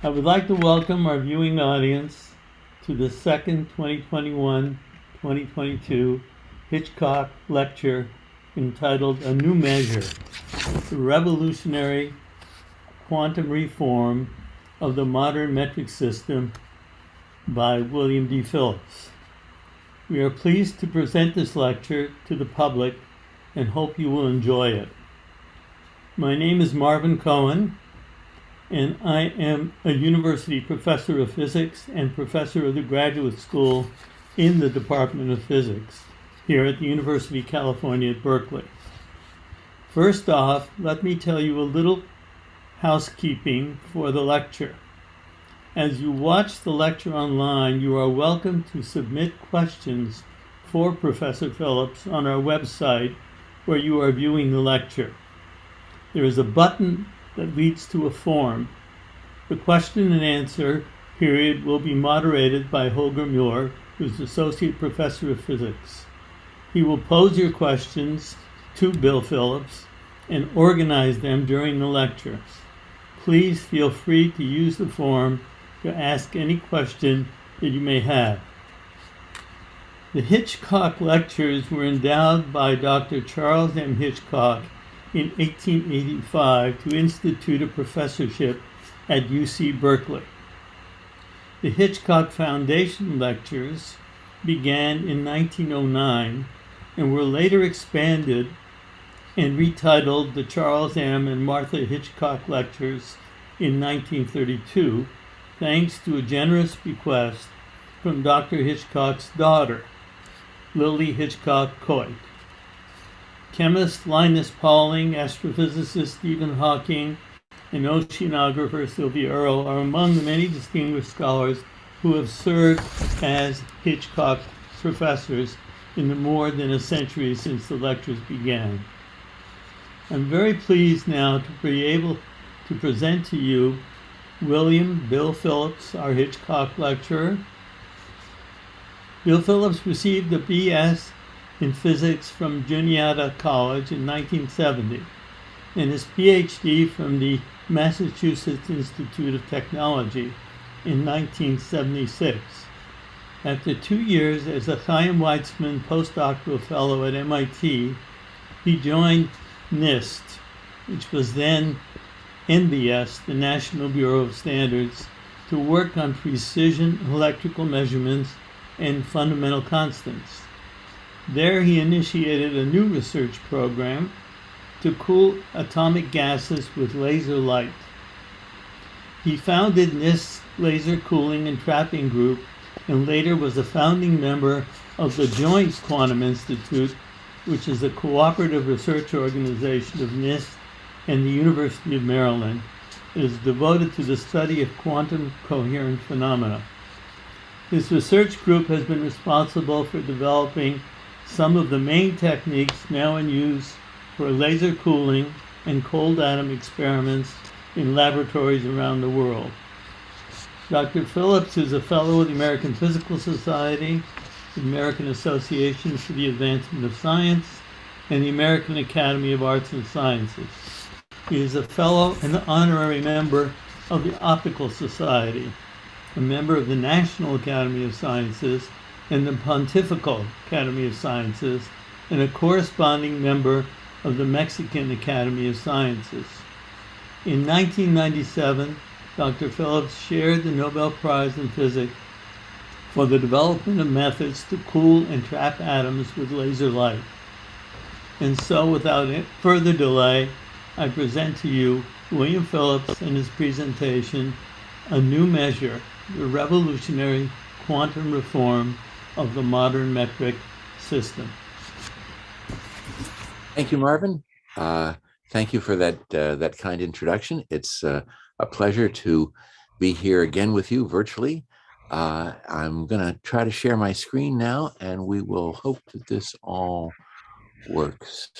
I would like to welcome our viewing audience to the second 2021-2022 Hitchcock Lecture entitled A New Measure, the Revolutionary Quantum Reform of the Modern Metric System by William D. Phillips. We are pleased to present this lecture to the public and hope you will enjoy it. My name is Marvin Cohen, and I am a university professor of physics and professor of the graduate school in the Department of Physics here at the University of California at Berkeley. First off, let me tell you a little housekeeping for the lecture. As you watch the lecture online, you are welcome to submit questions for Professor Phillips on our website where you are viewing the lecture. There is a button that leads to a form. The question and answer period will be moderated by Holger Müller, who is Associate Professor of Physics. He will pose your questions to Bill Phillips and organize them during the lecture. Please feel free to use the form to ask any question that you may have. The Hitchcock Lectures were endowed by Dr. Charles M. Hitchcock in 1885 to institute a professorship at UC Berkeley. The Hitchcock Foundation lectures began in 1909 and were later expanded and retitled the Charles M. and Martha Hitchcock Lectures in 1932, thanks to a generous bequest from Dr. Hitchcock's daughter, Lily Hitchcock Coit. Chemist Linus Pauling, astrophysicist Stephen Hawking, and oceanographer Sylvia Earle are among the many distinguished scholars who have served as Hitchcock professors in the more than a century since the lectures began. I'm very pleased now to be able to present to you William Bill Phillips, our Hitchcock lecturer. Bill Phillips received a BS in physics from Juniata College in 1970 and his PhD from the Massachusetts Institute of Technology in 1976. After two years as a Chaim Weizmann postdoctoral fellow at MIT, he joined NIST, which was then NBS, the National Bureau of Standards, to work on precision electrical measurements and fundamental constants. There he initiated a new research program to cool atomic gases with laser light. He founded NIST's Laser Cooling and Trapping Group and later was a founding member of the Joint Quantum Institute, which is a cooperative research organization of NIST and the University of Maryland. It is devoted to the study of quantum coherent phenomena. His research group has been responsible for developing some of the main techniques now in use for laser cooling and cold atom experiments in laboratories around the world. Dr. Phillips is a fellow of the American Physical Society, the American Association for the Advancement of Science, and the American Academy of Arts and Sciences. He is a fellow and honorary member of the Optical Society, a member of the National Academy of Sciences, and the Pontifical Academy of Sciences, and a corresponding member of the Mexican Academy of Sciences. In 1997, Dr. Phillips shared the Nobel Prize in Physics for the development of methods to cool and trap atoms with laser light. And so, without further delay, I present to you William Phillips and his presentation, A New Measure, the Revolutionary Quantum Reform of the modern metric system. Thank you, Marvin. Uh, thank you for that uh, that kind introduction. It's uh, a pleasure to be here again with you virtually. Uh, I'm going to try to share my screen now, and we will hope that this all works.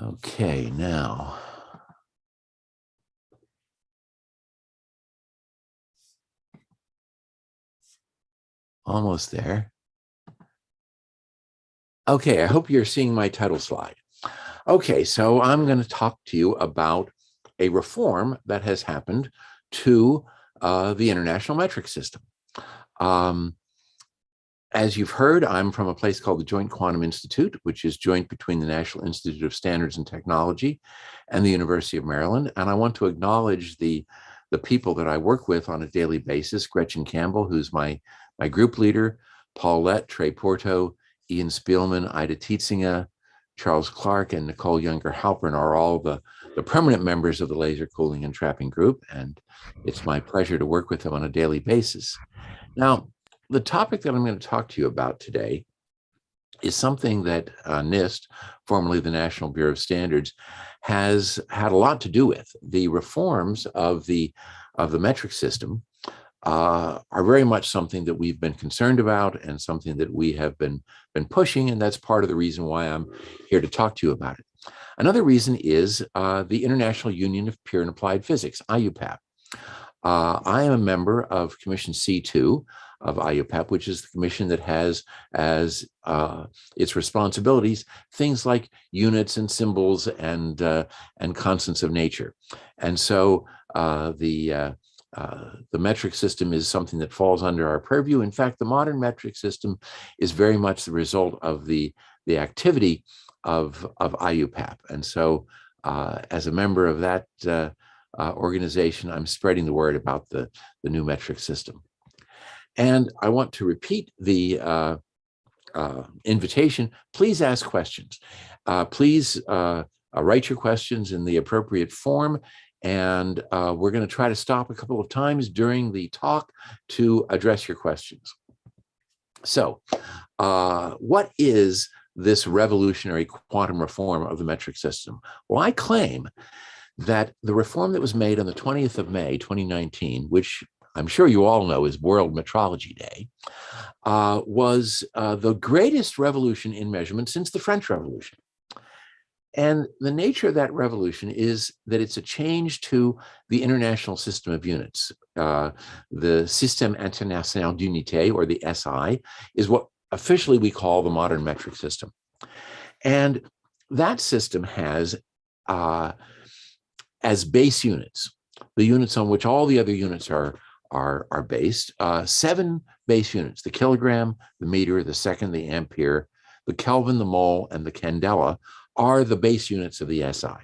Okay, now. Almost there. Okay, I hope you're seeing my title slide. Okay, so I'm going to talk to you about a reform that has happened to uh, the international metric system. Um, as you've heard, I'm from a place called the Joint Quantum Institute, which is joint between the National Institute of Standards and Technology and the University of Maryland. And I want to acknowledge the, the people that I work with on a daily basis, Gretchen Campbell, who's my, my group leader, Paul Lett, Trey Porto, Ian Spielman, Eite Tiesinga, Charles Clark and Nicole Yunger Halpern are all the, the permanent members of the Laser Cooling and Trapping Group, and it's my pleasure to work with them on a daily basis. Now, the topic that I'm going to talk to you about today is something that uh, NIST, formerly the National Bureau of Standards, has had a lot to do with. The reforms of the of the metric system uh, are very much something that we've been concerned about and something that we have been been pushing, and that's part of the reason why I'm here to talk to you about it. Another reason is uh, the International Union of Pure and Applied Physics, IUPAP. Uh, I am a member of Commission C2 of IUPAP, which is the commission that has as uh, its responsibilities things like units and symbols and uh, and constants of nature. And so uh, the uh, uh, the metric system is something that falls under our purview. In fact, the modern metric system is very much the result of the, the activity of, of IUPAP. And so uh, as a member of that uh, uh, organization, I'm spreading the word about the, the new metric system. And I want to repeat the uh, invitation. Please ask questions. please write your questions in the appropriate form and uh, we're going to try to stop a couple of times during the talk to address your questions. So uh, what is this revolutionary quantum reform of the metric system? Well, I claim that the reform that was made on the 20th of May, 2019, which I'm sure you all know is World Metrology Day, uh, was uh, the greatest revolution in measurement since the French Revolution. And the nature of that revolution is that it's a change to the international system of units. Uh, the Système International d'Unité, or the SI, is what officially we call the modern metric system. And that system has, uh, as base units, the units on which all the other units are, are, are based, uh, seven base units, the kilogram, the meter, the second, the ampere, the Kelvin, the mole, and the candela are the base units of the SI.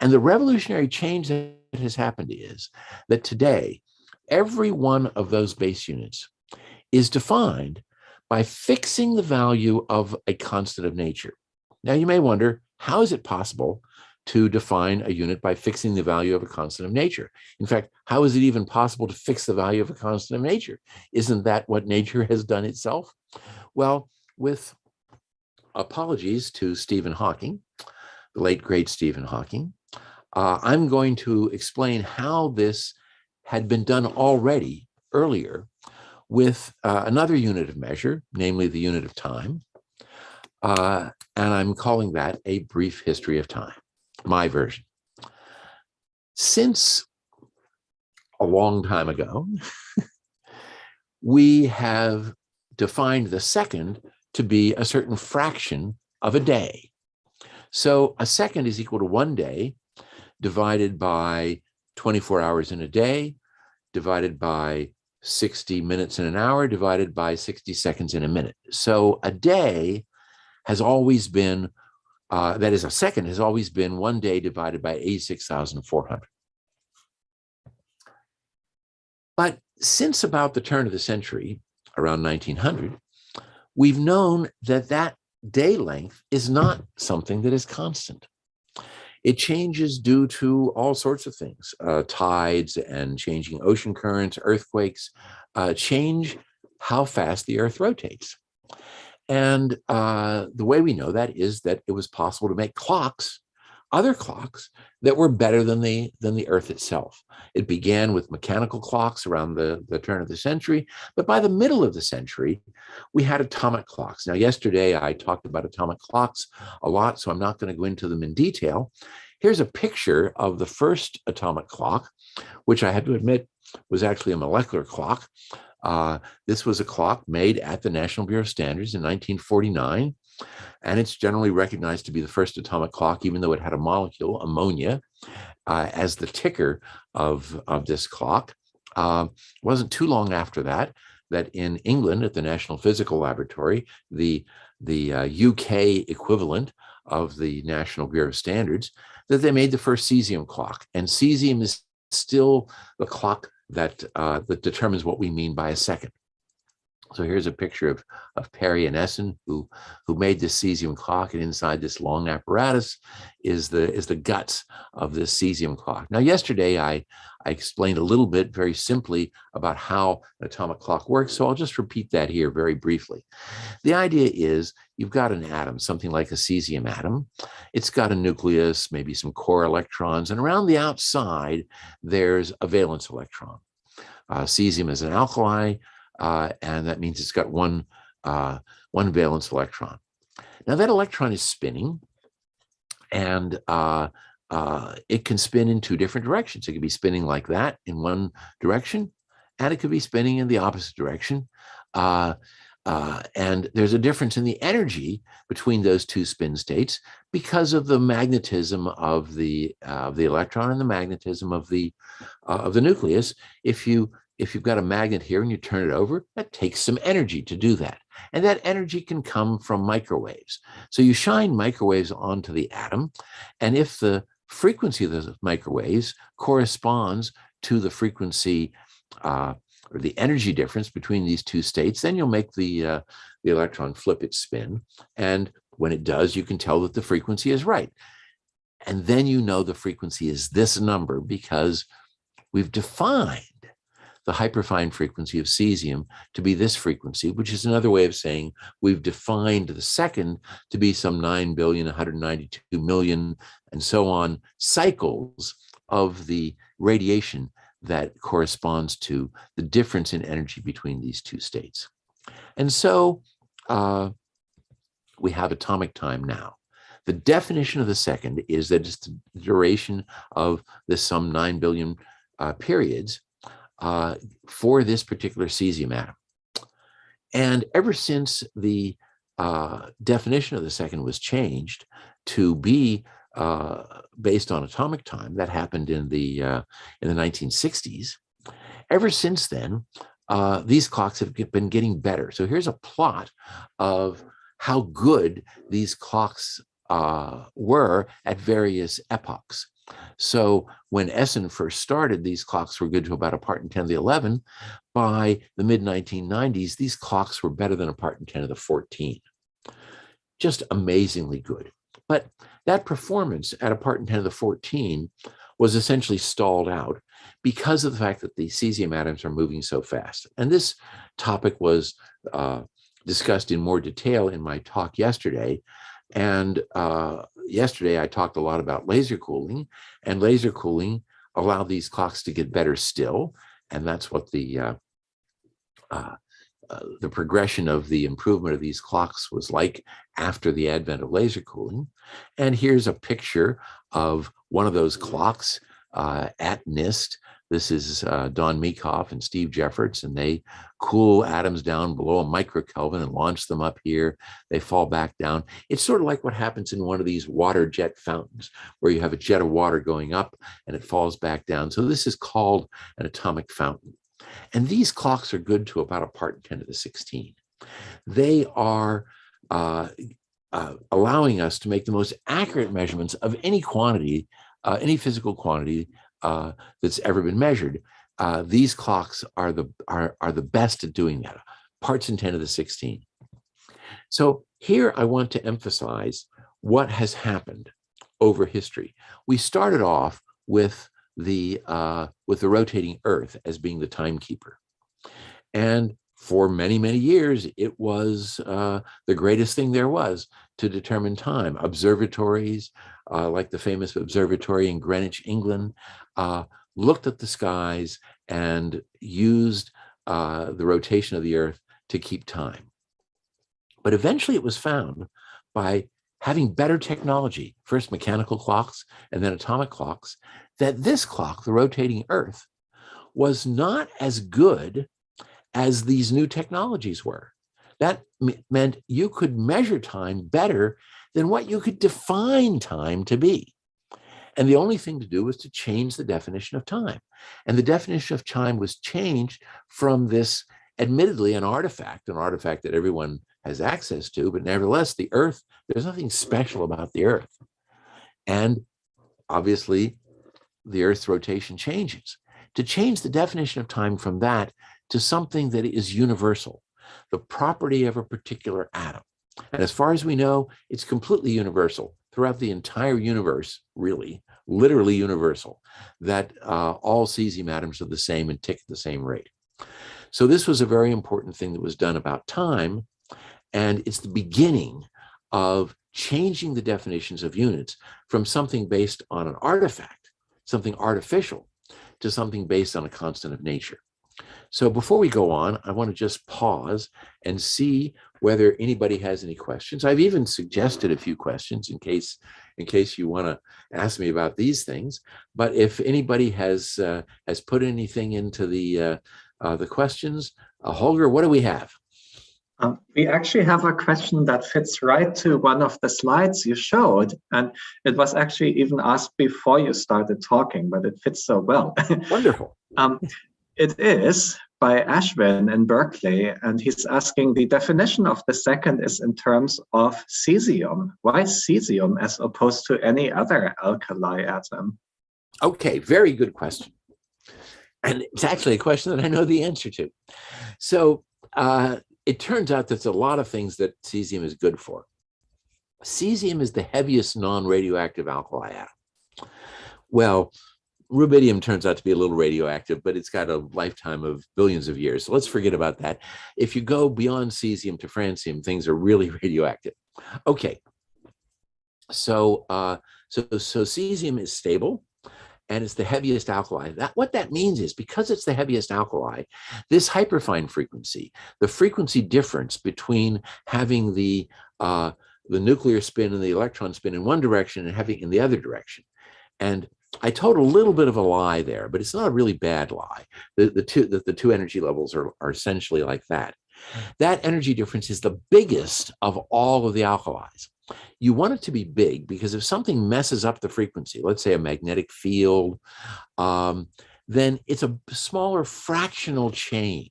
And the revolutionary change that has happened is that today, every one of those base units is defined by fixing the value of a constant of nature. Now you may wonder, how is it possible to define a unit by fixing the value of a constant of nature? In fact, how is it even possible to fix the value of a constant of nature? Isn't that what nature has done itself? Well, with apologies to Stephen Hawking, the late great Stephen Hawking. Uh, I'm going to explain how this had been done already earlier with uh, another unit of measure, namely the unit of time. Uh, and I'm calling that a brief history of time, my version. Since a long time ago, we have defined the second to be a certain fraction of a day. So a second is equal to one day divided by 24 hours in a day, divided by 60 minutes in an hour, divided by 60 seconds in a minute. So a day has always been, uh, that is a second has always been one day divided by 86,400. But since about the turn of the century, around 1900, we've known that that day length is not something that is constant. It changes due to all sorts of things, uh, tides and changing ocean currents, earthquakes, uh, change how fast the earth rotates. And uh, the way we know that is that it was possible to make clocks other clocks that were better than the than the earth itself. It began with mechanical clocks around the the turn of the century but by the middle of the century we had atomic clocks. Now yesterday i talked about atomic clocks a lot so i'm not going to go into them in detail. Here's a picture of the first atomic clock which i had to admit was actually a molecular clock. Uh, this was a clock made at the National Bureau of Standards in 1949, and it's generally recognized to be the first atomic clock, even though it had a molecule, ammonia, uh, as the ticker of, of this clock. Uh, wasn't too long after that that in England at the National Physical Laboratory, the, the UK uh, equivalent of the National Bureau of Standards, that they made the first cesium clock. And cesium is still the clock that, uh, that determines what we mean by a second. So here's a picture of, of Parry and Essen, who, who made this cesium clock, and inside this long apparatus is the, is the guts of this cesium clock. Now, yesterday I, I explained a little bit very simply about how an atomic clock works, so I'll just repeat that here very briefly. The idea is you've got an atom, something like a cesium atom. It's got a nucleus, maybe some core electrons, and around the outside, there's a valence electron. Uh, cesium is an alkali, uh, and that means it's got one, uh, one valence electron. Now that electron is spinning, and uh, uh, it can spin in two different directions. It could be spinning like that in one direction, and it could be spinning in the opposite direction. Uh, uh, and there's a difference in the energy between those two spin states because of the magnetism of the of the electron and the magnetism of the of the nucleus. If you if you've got a magnet here and you turn it over, that takes some energy to do that. And that energy can come from microwaves. So you shine microwaves onto the atom, and if the frequency of those microwaves corresponds to the frequency uh, or the energy difference between these two states, then you'll make the, uh, the electron flip its spin. And when it does, you can tell that the frequency is right. And then you know the frequency is this number because we've defined the hyperfine frequency of cesium to be this frequency, which is another way of saying we've defined the second to be some 9 billion, 192 million, and so on cycles of the radiation that corresponds to the difference in energy between these two states. And so uh, we have atomic time now. The definition of the second is that it's the duration of the some 9 billion uh, periods uh, for this particular cesium atom. And ever since the uh, definition of the second was changed to be uh, based on atomic time, that happened in the uh, in the 1960s. Ever since then, uh, these clocks have been getting better. So here's a plot of how good these clocks uh, were at various epochs. So when Essen first started, these clocks were good to about a part in 10 to the 11. By the mid 1990s, these clocks were better than a part in 10 to the 14. Just amazingly good. But that performance at a part in 10 to the 14 was essentially stalled out because of the fact that the cesium atoms are moving so fast. And this topic was uh, discussed in more detail in my talk yesterday. And uh, yesterday I talked a lot about laser cooling and laser cooling allowed these clocks to get better still. And that's what the uh, uh, uh, the progression of the improvement of these clocks was like after the advent of laser cooling. And here's a picture of one of those clocks uh, at NIST this is uh, Don Meekhof and Steve Jefferts, and they cool atoms down below a microkelvin and launch them up here. They fall back down. It's sort of like what happens in one of these water jet fountains, where you have a jet of water going up and it falls back down. So this is called an atomic fountain. And these clocks are good to about a part 10 to the 16. They are uh, uh, allowing us to make the most accurate measurements of any quantity, uh, any physical quantity uh, that's ever been measured. Uh, these clocks are the are, are the best at doing that, parts in 10 to the 16. So here I want to emphasize what has happened over history. We started off with the uh, with the rotating Earth as being the timekeeper, and for many many years it was uh, the greatest thing there was to determine time. Observatories, uh, like the famous observatory in Greenwich, England, uh, looked at the skies and used uh, the rotation of the earth to keep time. But eventually it was found by having better technology, first mechanical clocks and then atomic clocks, that this clock, the rotating earth, was not as good as these new technologies were. That meant you could measure time better than what you could define time to be. And the only thing to do was to change the definition of time. And the definition of time was changed from this, admittedly, an artifact, an artifact that everyone has access to, but nevertheless, the earth, there's nothing special about the earth. And obviously, the earth's rotation changes. To change the definition of time from that to something that is universal, the property of a particular atom. And as far as we know, it's completely universal throughout the entire universe, really, literally universal, that uh, all cesium atoms are the same and tick at the same rate. So this was a very important thing that was done about time, and it's the beginning of changing the definitions of units from something based on an artifact, something artificial, to something based on a constant of nature. So before we go on, I want to just pause and see whether anybody has any questions. I've even suggested a few questions in case in case you want to ask me about these things. But if anybody has uh, has put anything into the uh, uh, the questions, uh, Holger, what do we have? Um, we actually have a question that fits right to one of the slides you showed, and it was actually even asked before you started talking, but it fits so well. Wonderful. um, it is by Ashwin in Berkeley, and he's asking the definition of the second is in terms of cesium. Why cesium as opposed to any other alkali atom? Okay, very good question. And it's actually a question that I know the answer to. So uh, it turns out there's a lot of things that cesium is good for. Cesium is the heaviest non-radioactive alkali atom. Well, rubidium turns out to be a little radioactive, but it's got a lifetime of billions of years. So let's forget about that. If you go beyond cesium to francium, things are really radioactive. Okay. So, uh, so, so cesium is stable and it's the heaviest alkali. That what that means is because it's the heaviest alkali, this hyperfine frequency, the frequency difference between having the uh, the nuclear spin and the electron spin in one direction and having in the other direction. And I told a little bit of a lie there, but it's not a really bad lie. The, the two the, the two energy levels are, are essentially like that. That energy difference is the biggest of all of the alkalis. You want it to be big because if something messes up the frequency, let's say a magnetic field, um, then it's a smaller fractional change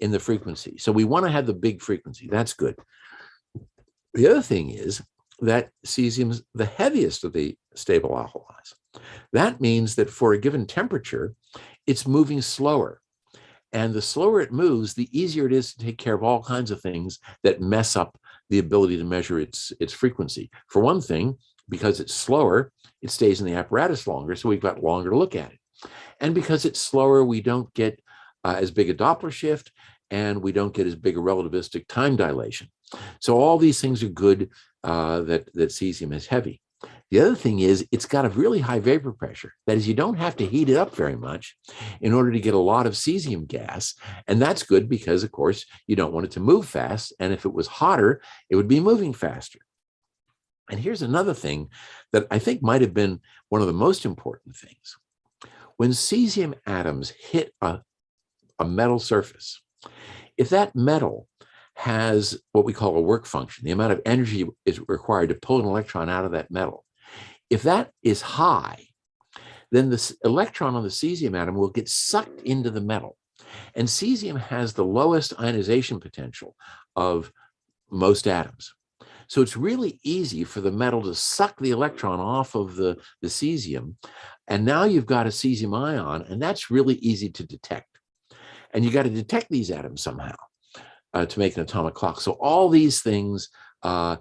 in the frequency. So we want to have the big frequency. That's good. The other thing is that cesium is the heaviest of the stable alkalis. That means that for a given temperature, it's moving slower. And the slower it moves, the easier it is to take care of all kinds of things that mess up the ability to measure its, its frequency. For one thing, because it's slower, it stays in the apparatus longer, so we've got longer to look at it. And because it's slower, we don't get uh, as big a Doppler shift, and we don't get as big a relativistic time dilation. So all these things are good uh, that, that cesium is heavy. The other thing is it's got a really high vapor pressure. That is, you don't have to heat it up very much in order to get a lot of cesium gas. And that's good because, of course, you don't want it to move fast. And if it was hotter, it would be moving faster. And here's another thing that I think might have been one of the most important things. When cesium atoms hit a, a metal surface, if that metal has what we call a work function, the amount of energy is required to pull an electron out of that metal, if that is high, then the electron on the cesium atom will get sucked into the metal. And cesium has the lowest ionization potential of most atoms. So it's really easy for the metal to suck the electron off of the, the cesium. And now you've got a cesium ion, and that's really easy to detect. And you got to detect these atoms somehow uh, to make an atomic clock. So all these things uh,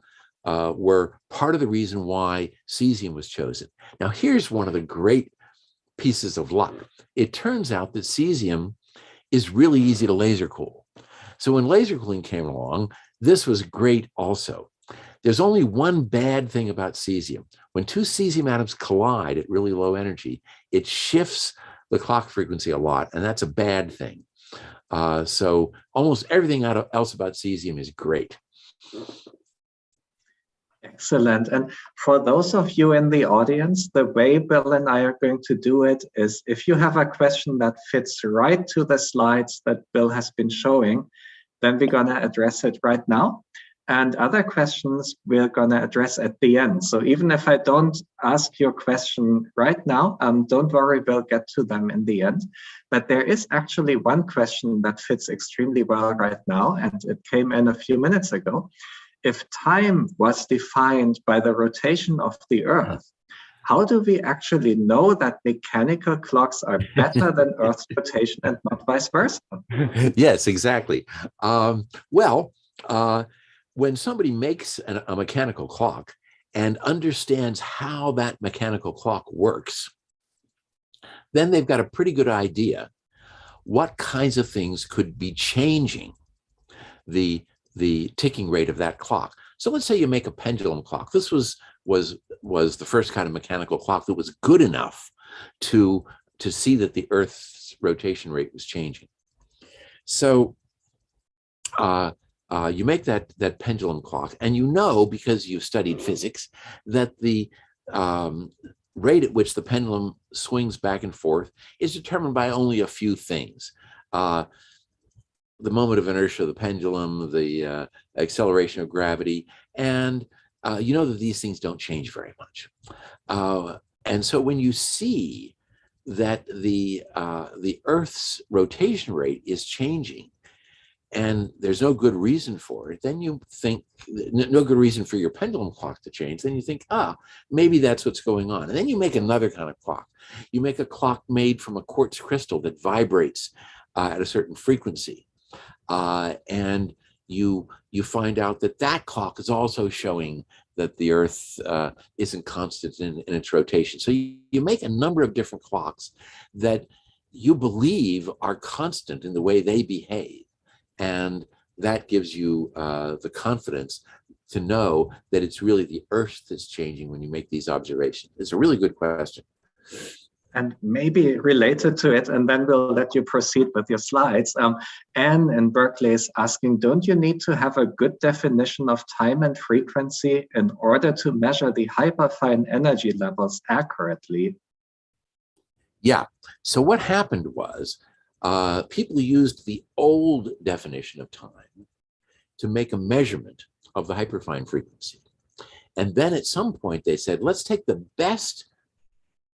uh, were part of the reason why cesium was chosen. Now, here's one of the great pieces of luck. It turns out that cesium is really easy to laser cool. So when laser cooling came along, this was great also. There's only one bad thing about cesium. When two cesium atoms collide at really low energy, it shifts the clock frequency a lot, and that's a bad thing. Uh, so almost everything else about cesium is great. Excellent. And for those of you in the audience, the way Bill and I are going to do it is if you have a question that fits right to the slides that Bill has been showing, then we're going to address it right now. And other questions we're going to address at the end. So even if I don't ask your question right now, um, don't worry, we'll get to them in the end. But there is actually one question that fits extremely well right now, and it came in a few minutes ago. If time was defined by the rotation of the Earth, how do we actually know that mechanical clocks are better than Earth's rotation and not vice versa? yes, exactly. Um, well, uh, when somebody makes an, a mechanical clock and understands how that mechanical clock works, then they've got a pretty good idea what kinds of things could be changing the the ticking rate of that clock. So let's say you make a pendulum clock. This was was was the first kind of mechanical clock that was good enough to to see that the Earth's rotation rate was changing. So uh, uh, you make that that pendulum clock, and you know because you've studied physics that the um, rate at which the pendulum swings back and forth is determined by only a few things. Uh, the moment of inertia the pendulum, the uh, acceleration of gravity, and uh, you know that these things don't change very much. Uh, and so when you see that the uh, the Earth's rotation rate is changing, and there's no good reason for it, then you think, no good reason for your pendulum clock to change, then you think, ah, maybe that's what's going on. And then you make another kind of clock. You make a clock made from a quartz crystal that vibrates uh, at a certain frequency. Uh, and you you find out that that clock is also showing that the Earth uh, isn't constant in, in, its rotation. So you, you make a number of different clocks that you believe are constant in the way they behave. And that gives you uh, the confidence to know that it's really the earth that's changing when you make these observations. It's a really good question. And maybe related to it, and then we'll let you proceed with your slides. Um, Anne in Berkeley is asking, don't you need to have a good definition of time and frequency in order to measure the hyperfine energy levels accurately? Yeah, so what happened was uh, people used the old definition of time to make a measurement of the hyperfine frequency. And then at some point they said, let's take the best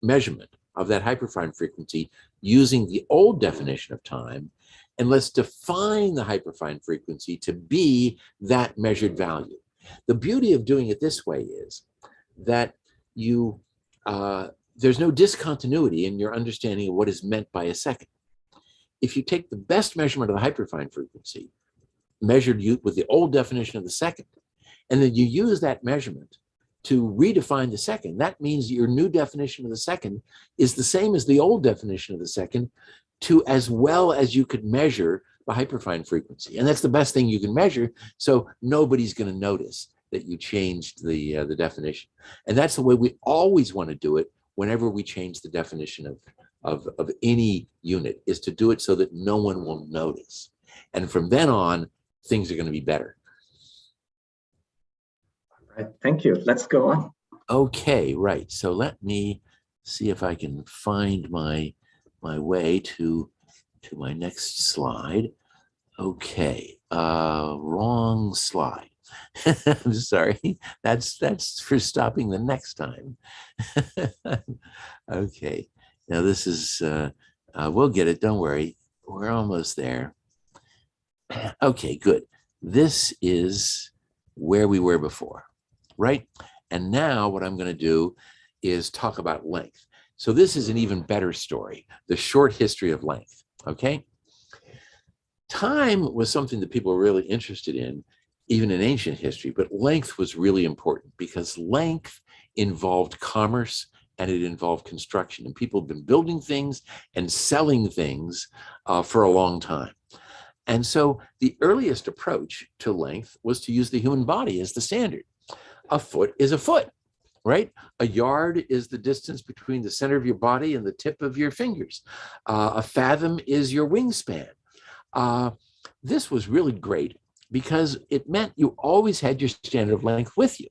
measurement of that hyperfine frequency using the old definition of time, and let's define the hyperfine frequency to be that measured value. The beauty of doing it this way is that you uh, there's no discontinuity in your understanding of what is meant by a second if you take the best measurement of the hyperfine frequency, measured with the old definition of the second, and then you use that measurement to redefine the second, that means your new definition of the second is the same as the old definition of the second to as well as you could measure the hyperfine frequency. And that's the best thing you can measure. So nobody's going to notice that you changed the, uh, the definition. And that's the way we always want to do it whenever we change the definition of of, of any unit is to do it so that no one will notice. And from then on, things are going to be better. Thank you. Let's go on. Okay, right. So let me see if I can find my my way to to my next slide. Okay, uh, wrong slide. I'm sorry. That's that's for stopping the next time. okay. Now this is, uh, uh, we'll get it, don't worry. We're almost there. Okay, good. This is where we were before, right? And now what I'm gonna do is talk about length. So this is an even better story, the short history of length, okay? Time was something that people were really interested in, even in ancient history, but length was really important because length involved commerce and it involved construction. And people have been building things and selling things uh, for a long time. And so the earliest approach to length was to use the human body as the standard. A foot is a foot, right? A yard is the distance between the center of your body and the tip of your fingers. Uh, a fathom is your wingspan. Uh, this was really great because it meant you always had your standard of length with you.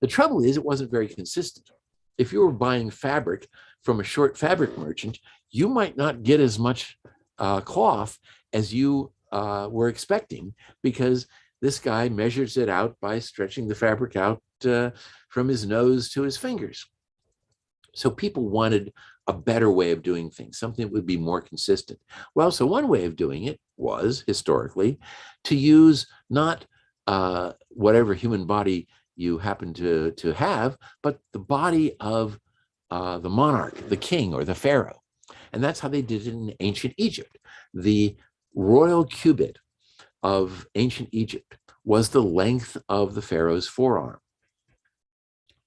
The trouble is it wasn't very consistent. If you were buying fabric from a short fabric merchant, you might not get as much uh, cloth as you uh, were expecting because this guy measures it out by stretching the fabric out uh, from his nose to his fingers. So people wanted a better way of doing things, something that would be more consistent. Well, so one way of doing it was historically to use not uh, whatever human body you happen to, to have, but the body of uh, the monarch, the king or the pharaoh. And that's how they did it in ancient Egypt. The royal cubit of ancient Egypt was the length of the pharaoh's forearm.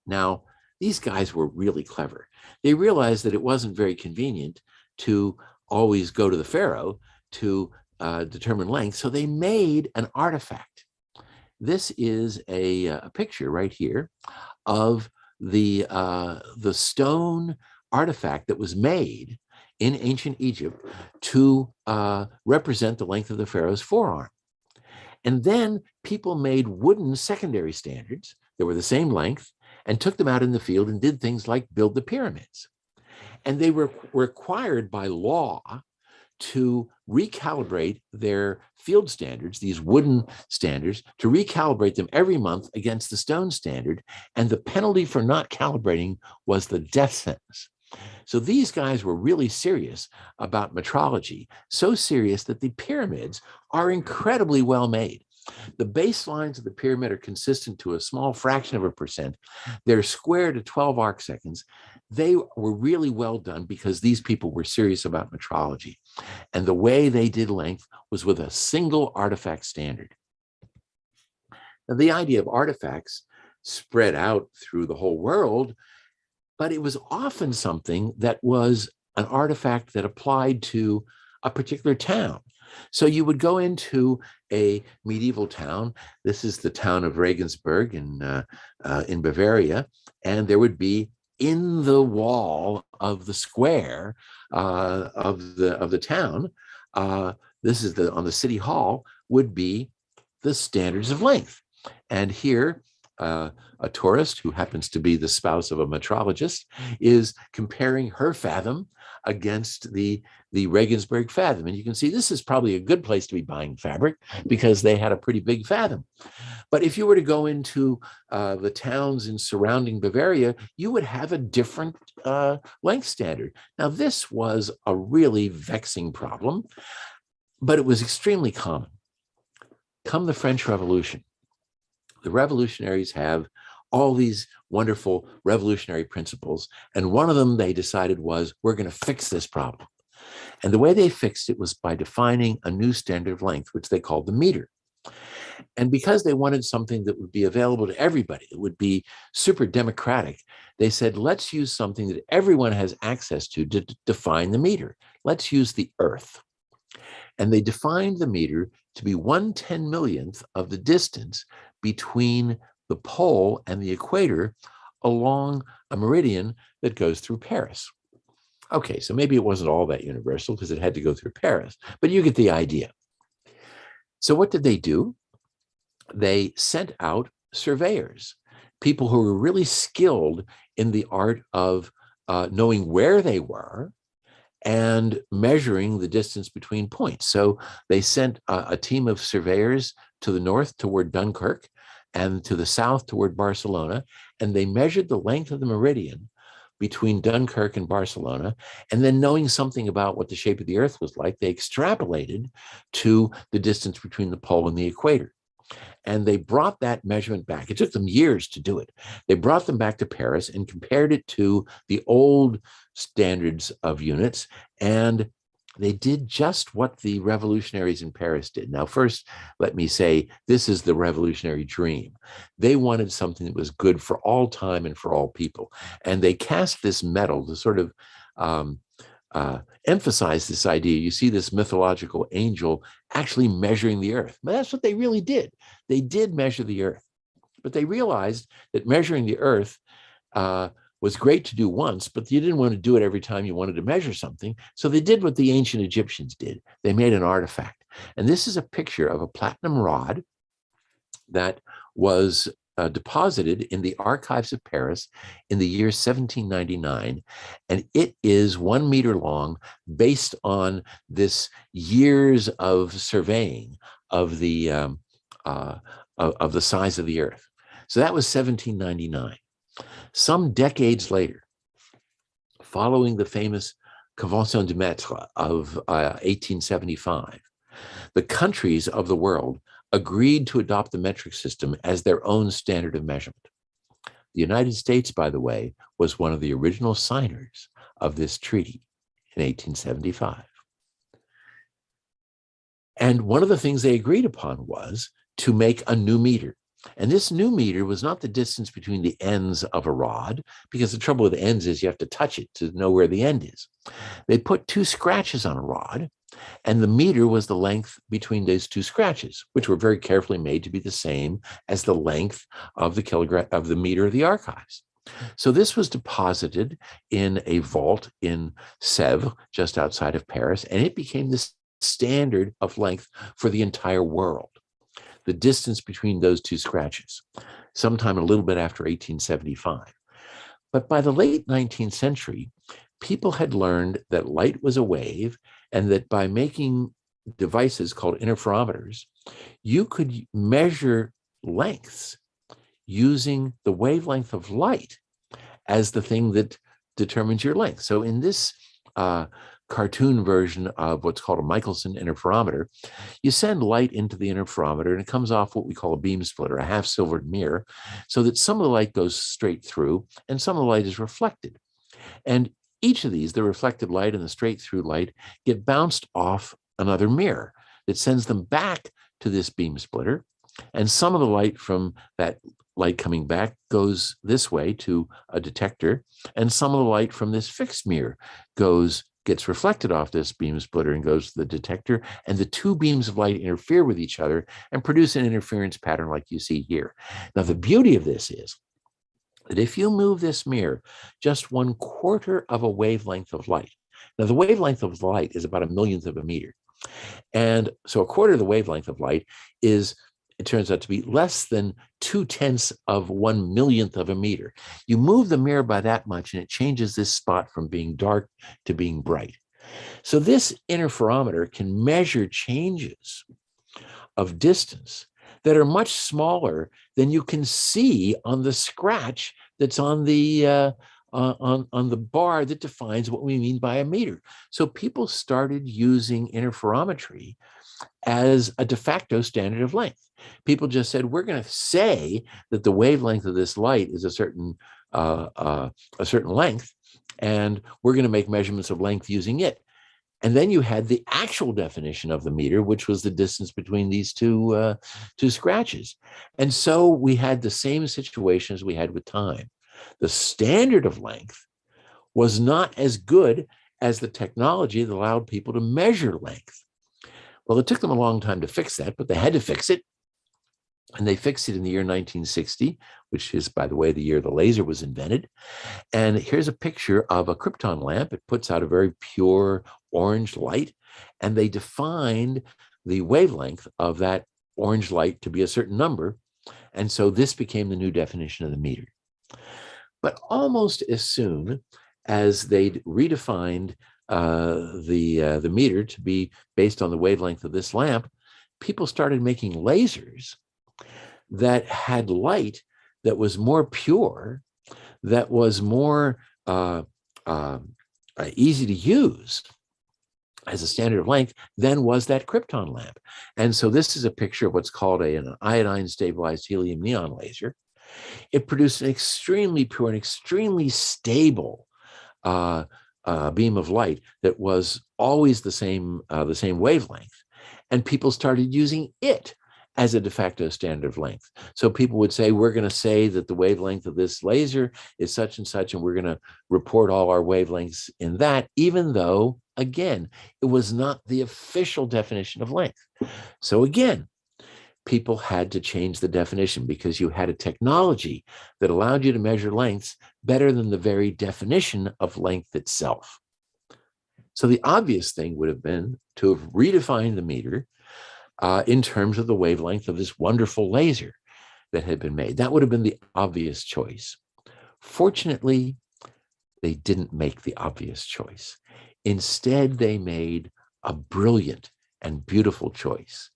Now, these guys were really clever. They realized that it wasn't very convenient to always go to the pharaoh to uh, determine length, so they made an artifact. This is a, uh, a picture right here of the, uh, the stone artifact that was made in ancient Egypt to uh, represent the length of the pharaoh's forearm. And then people made wooden secondary standards that were the same length and took them out in the field and did things like build the pyramids. And they were required by law to recalibrate their field standards, these wooden standards, to recalibrate them every month against the stone standard. And the penalty for not calibrating was the death sentence. So these guys were really serious about metrology, so serious that the pyramids are incredibly well made. The baselines of the pyramid are consistent to a small fraction of a percent. They're square to 12 arc seconds. They were really well done because these people were serious about metrology. And the way they did length was with a single artifact standard. Now, the idea of artifacts spread out through the whole world but it was often something that was an artifact that applied to a particular town. So you would go into a medieval town. This is the town of Regensburg in, uh, uh, in Bavaria, and there would be in the wall of the square uh, of the of the town. Uh, this is the on the city hall would be the standards of length, and here uh, a tourist who happens to be the spouse of a metrologist is comparing her fathom against the the Regensburg fathom. And you can see this is probably a good place to be buying fabric because they had a pretty big fathom. But if you were to go into uh, the towns in surrounding Bavaria, you would have a different uh, length standard. Now, this was a really vexing problem, but it was extremely common. Come the French Revolution, the revolutionaries have all these wonderful revolutionary principles. And one of them they decided was, we're going to fix this problem. And the way they fixed it was by defining a new standard of length, which they called the meter. And because they wanted something that would be available to everybody, it would be super democratic, they said, let's use something that everyone has access to to define the meter. Let's use the earth. And they defined the meter to be one ten millionth of the distance between the pole and the equator along a meridian that goes through Paris. Okay, so maybe it wasn't all that universal because it had to go through Paris, but you get the idea. So what did they do? They sent out surveyors, people who were really skilled in the art of uh, knowing where they were and measuring the distance between points. So they sent a, a team of surveyors to the north toward Dunkirk and to the south toward Barcelona, and they measured the length of the meridian between Dunkirk and Barcelona. And then knowing something about what the shape of the earth was like, they extrapolated to the distance between the pole and the equator. And they brought that measurement back. It took them years to do it. They brought them back to Paris and compared it to the old standards of units. And they did just what the revolutionaries in Paris did. Now, first, let me say this is the revolutionary dream. They wanted something that was good for all time and for all people. And they cast this metal to sort of um, uh, emphasize this idea. You see this mythological angel actually measuring the earth. But that's what they really did. They did measure the earth. But they realized that measuring the earth uh, was great to do once, but you didn't want to do it every time you wanted to measure something. So they did what the ancient Egyptians did. They made an artifact. And this is a picture of a platinum rod that was uh, deposited in the archives of Paris in the year 1799, and it is one meter long based on this years of surveying of the um, uh, of, of the size of the Earth. So that was 1799. Some decades later, following the famous Convention de Mètres of uh, 1875, the countries of the world agreed to adopt the metric system as their own standard of measurement. The United States, by the way, was one of the original signers of this treaty in 1875. And one of the things they agreed upon was to make a new meter. And this new meter was not the distance between the ends of a rod, because the trouble with ends is you have to touch it to know where the end is. They put two scratches on a rod, and the meter was the length between those two scratches, which were very carefully made to be the same as the length of the kilogram of the meter of the archives. So this was deposited in a vault in Sèvres, just outside of Paris, and it became the standard of length for the entire world the distance between those two scratches, sometime a little bit after 1875. But by the late 19th century, people had learned that light was a wave and that by making devices called interferometers, you could measure lengths using the wavelength of light as the thing that determines your length. So in this uh, cartoon version of what's called a Michelson interferometer, you send light into the interferometer and it comes off what we call a beam splitter, a half silvered mirror, so that some of the light goes straight through and some of the light is reflected. And each of these, the reflected light and the straight through light, get bounced off another mirror that sends them back to this beam splitter. And some of the light from that light coming back goes this way to a detector, and some of the light from this fixed mirror goes gets reflected off this beam splitter and goes to the detector, and the two beams of light interfere with each other and produce an interference pattern like you see here. Now, the beauty of this is that if you move this mirror just one quarter of a wavelength of light, now the wavelength of light is about a millionth of a meter. And so a quarter of the wavelength of light is it turns out to be less than two tenths of one millionth of a meter. You move the mirror by that much and it changes this spot from being dark to being bright. So this interferometer can measure changes of distance that are much smaller than you can see on the scratch that's on the uh, uh, on, on the bar that defines what we mean by a meter. So people started using interferometry as a de facto standard of length. People just said, we're going to say that the wavelength of this light is a certain uh, uh, a certain length, and we're going to make measurements of length using it. And then you had the actual definition of the meter, which was the distance between these two, uh, two scratches. And so we had the same situation as we had with time. The standard of length was not as good as the technology that allowed people to measure length. Well, it took them a long time to fix that, but they had to fix it. And they fixed it in the year 1960, which is, by the way, the year the laser was invented. And here's a picture of a krypton lamp. It puts out a very pure orange light. And they defined the wavelength of that orange light to be a certain number. And so this became the new definition of the meter. But almost as soon as they'd redefined uh, the uh, the meter to be based on the wavelength of this lamp, people started making lasers that had light that was more pure, that was more uh, um, uh, easy to use as a standard of length than was that krypton lamp. And so this is a picture of what's called a, an iodine stabilized helium neon laser. It produced an extremely pure and extremely stable uh, uh, beam of light that was always the same uh, the same wavelength, and people started using it as a de facto standard of length. So people would say, we're going to say that the wavelength of this laser is such and such, and we're going to report all our wavelengths in that, even though, again, it was not the official definition of length. So again, people had to change the definition because you had a technology that allowed you to measure lengths better than the very definition of length itself. So the obvious thing would have been to have redefined the meter uh, in terms of the wavelength of this wonderful laser. that had been made. That would have been the obvious choice. Fortunately, they didn't make the obvious choice. Instead, they made a brilliant and beautiful choice.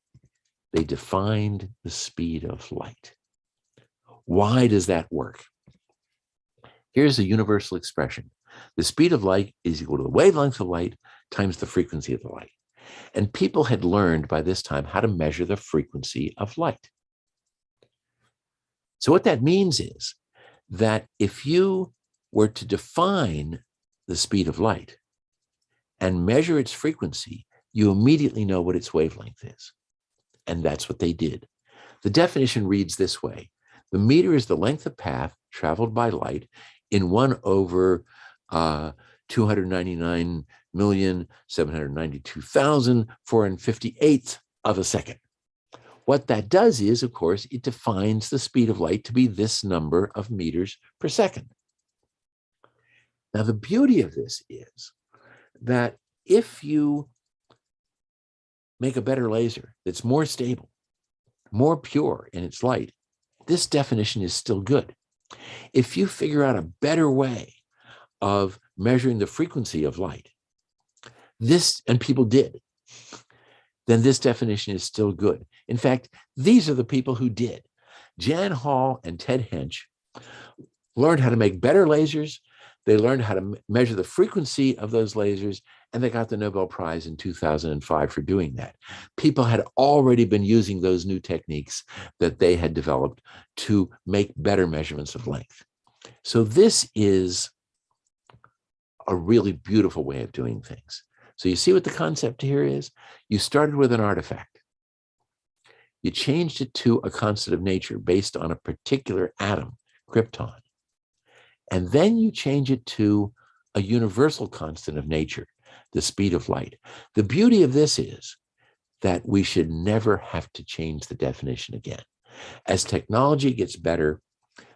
They defined the speed of light. Why does that work? Here's a universal expression. The speed of light is equal to the wavelength of light times the frequency of the light. And people had learned by this time how to measure the frequency of light. So what that means is that if you were to define the speed of light and measure its frequency, you immediately know what its wavelength is. And that's what they did. The definition reads this way. The meter is the length of path traveled by light in one over uh, 299,792,458th of a second. What that does is, of course, it defines the speed of light to be this number of meters per second. Now, the beauty of this is that if you make a better laser that's more stable, more pure in its light, this definition is still good. If you figure out a better way of measuring the frequency of light, this, and people did, then this definition is still good. In fact, these are the people who did. Jan Hall and Ted Hänsch learned how to make better lasers. They learned how to measure the frequency of those lasers, and they got the Nobel Prize in 2005 for doing that. People had already been using those new techniques that they had developed to make better measurements of length. So this is a really beautiful way of doing things. So you see what the concept here is? You started with an artifact. You changed it to a constant of nature based on a particular atom, krypton. And then you change it to a universal constant of nature, the speed of light. The beauty of this is that we should never have to change the definition again. As technology gets better,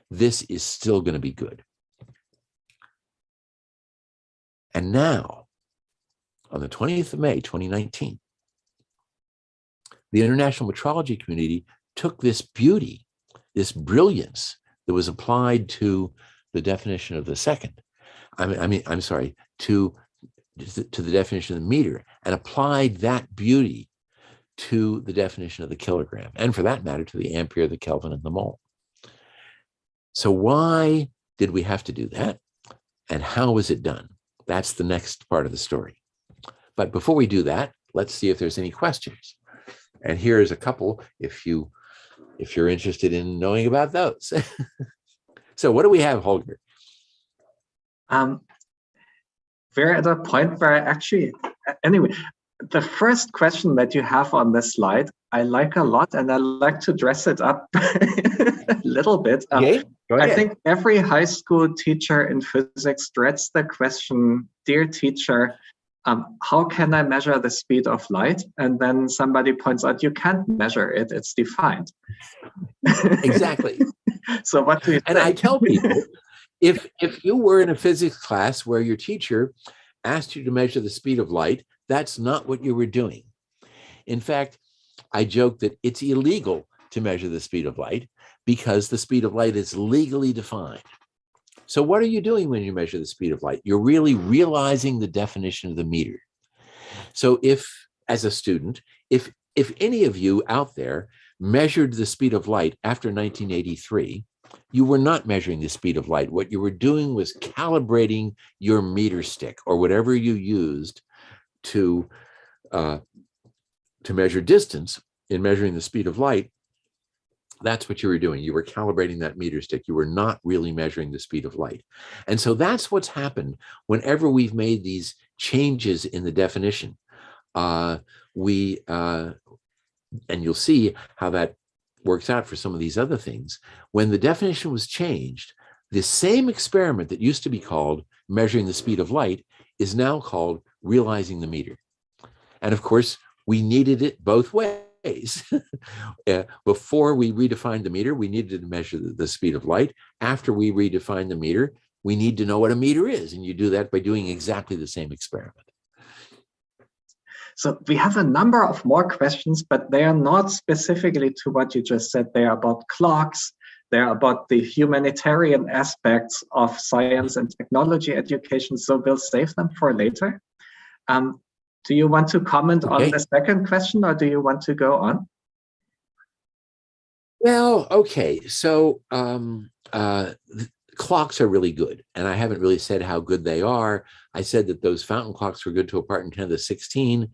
this is still going to be good. And now, on the 20th of May, 2019, the international metrology community took this beauty, this brilliance that was applied to the definition of the second, I mean, I mean, I'm sorry, to, to the definition of the meter and applied that beauty to the definition of the kilogram, and for that matter, to the ampere, the Kelvin, and the mole. So why did we have to do that? And how was it done? That's the next part of the story. But before we do that, let's see if there's any questions. And here's a couple if you if you're interested in knowing about those. so what do we have, Holger? Um, we're at a point where I actually, anyway, the first question that you have on this slide, I like a lot and I like to dress it up a little bit. Um, okay. I think every high school teacher in physics dreads the question, dear teacher, um, how can I measure the speed of light? And then somebody points out, you can't measure it, it's defined. Exactly. so what do you And think? I tell people, if, if you were in a physics class where your teacher asked you to measure the speed of light, that's not what you were doing. In fact, I joke that it's illegal to measure the speed of light because the speed of light is legally defined. So what are you doing when you measure the speed of light? You're really realizing the definition of the meter. So if, as a student, if, if any of you out there measured the speed of light after 1983, you were not measuring the speed of light. What you were doing was calibrating your meter stick or whatever you used to, uh, to measure distance in measuring the speed of light that's what you were doing. You were calibrating that meter stick. You were not really measuring the speed of light. And so that's what's happened whenever we've made these changes in the definition. Uh, we, uh, and you'll see how that works out for some of these other things. When the definition was changed, the same experiment that used to be called measuring the speed of light is now called realizing the meter. And of course, we needed it both ways ways. uh, before we redefined the meter, we needed to measure the, speed of light. After we redefine the meter, we need to know what a meter is. And you do that by doing exactly the same experiment. So we have a number of more questions, but they are not specifically to what you just said. They are about clocks. They're about the humanitarian aspects of science and technology education. So we'll save them for later. Um, do you want to comment Okay. on the second question or do you want to go on? Well, okay. So um, uh, clocks are really good. And I haven't really said how good they are. I said that those fountain clocks were good to a part in 10 to the 16.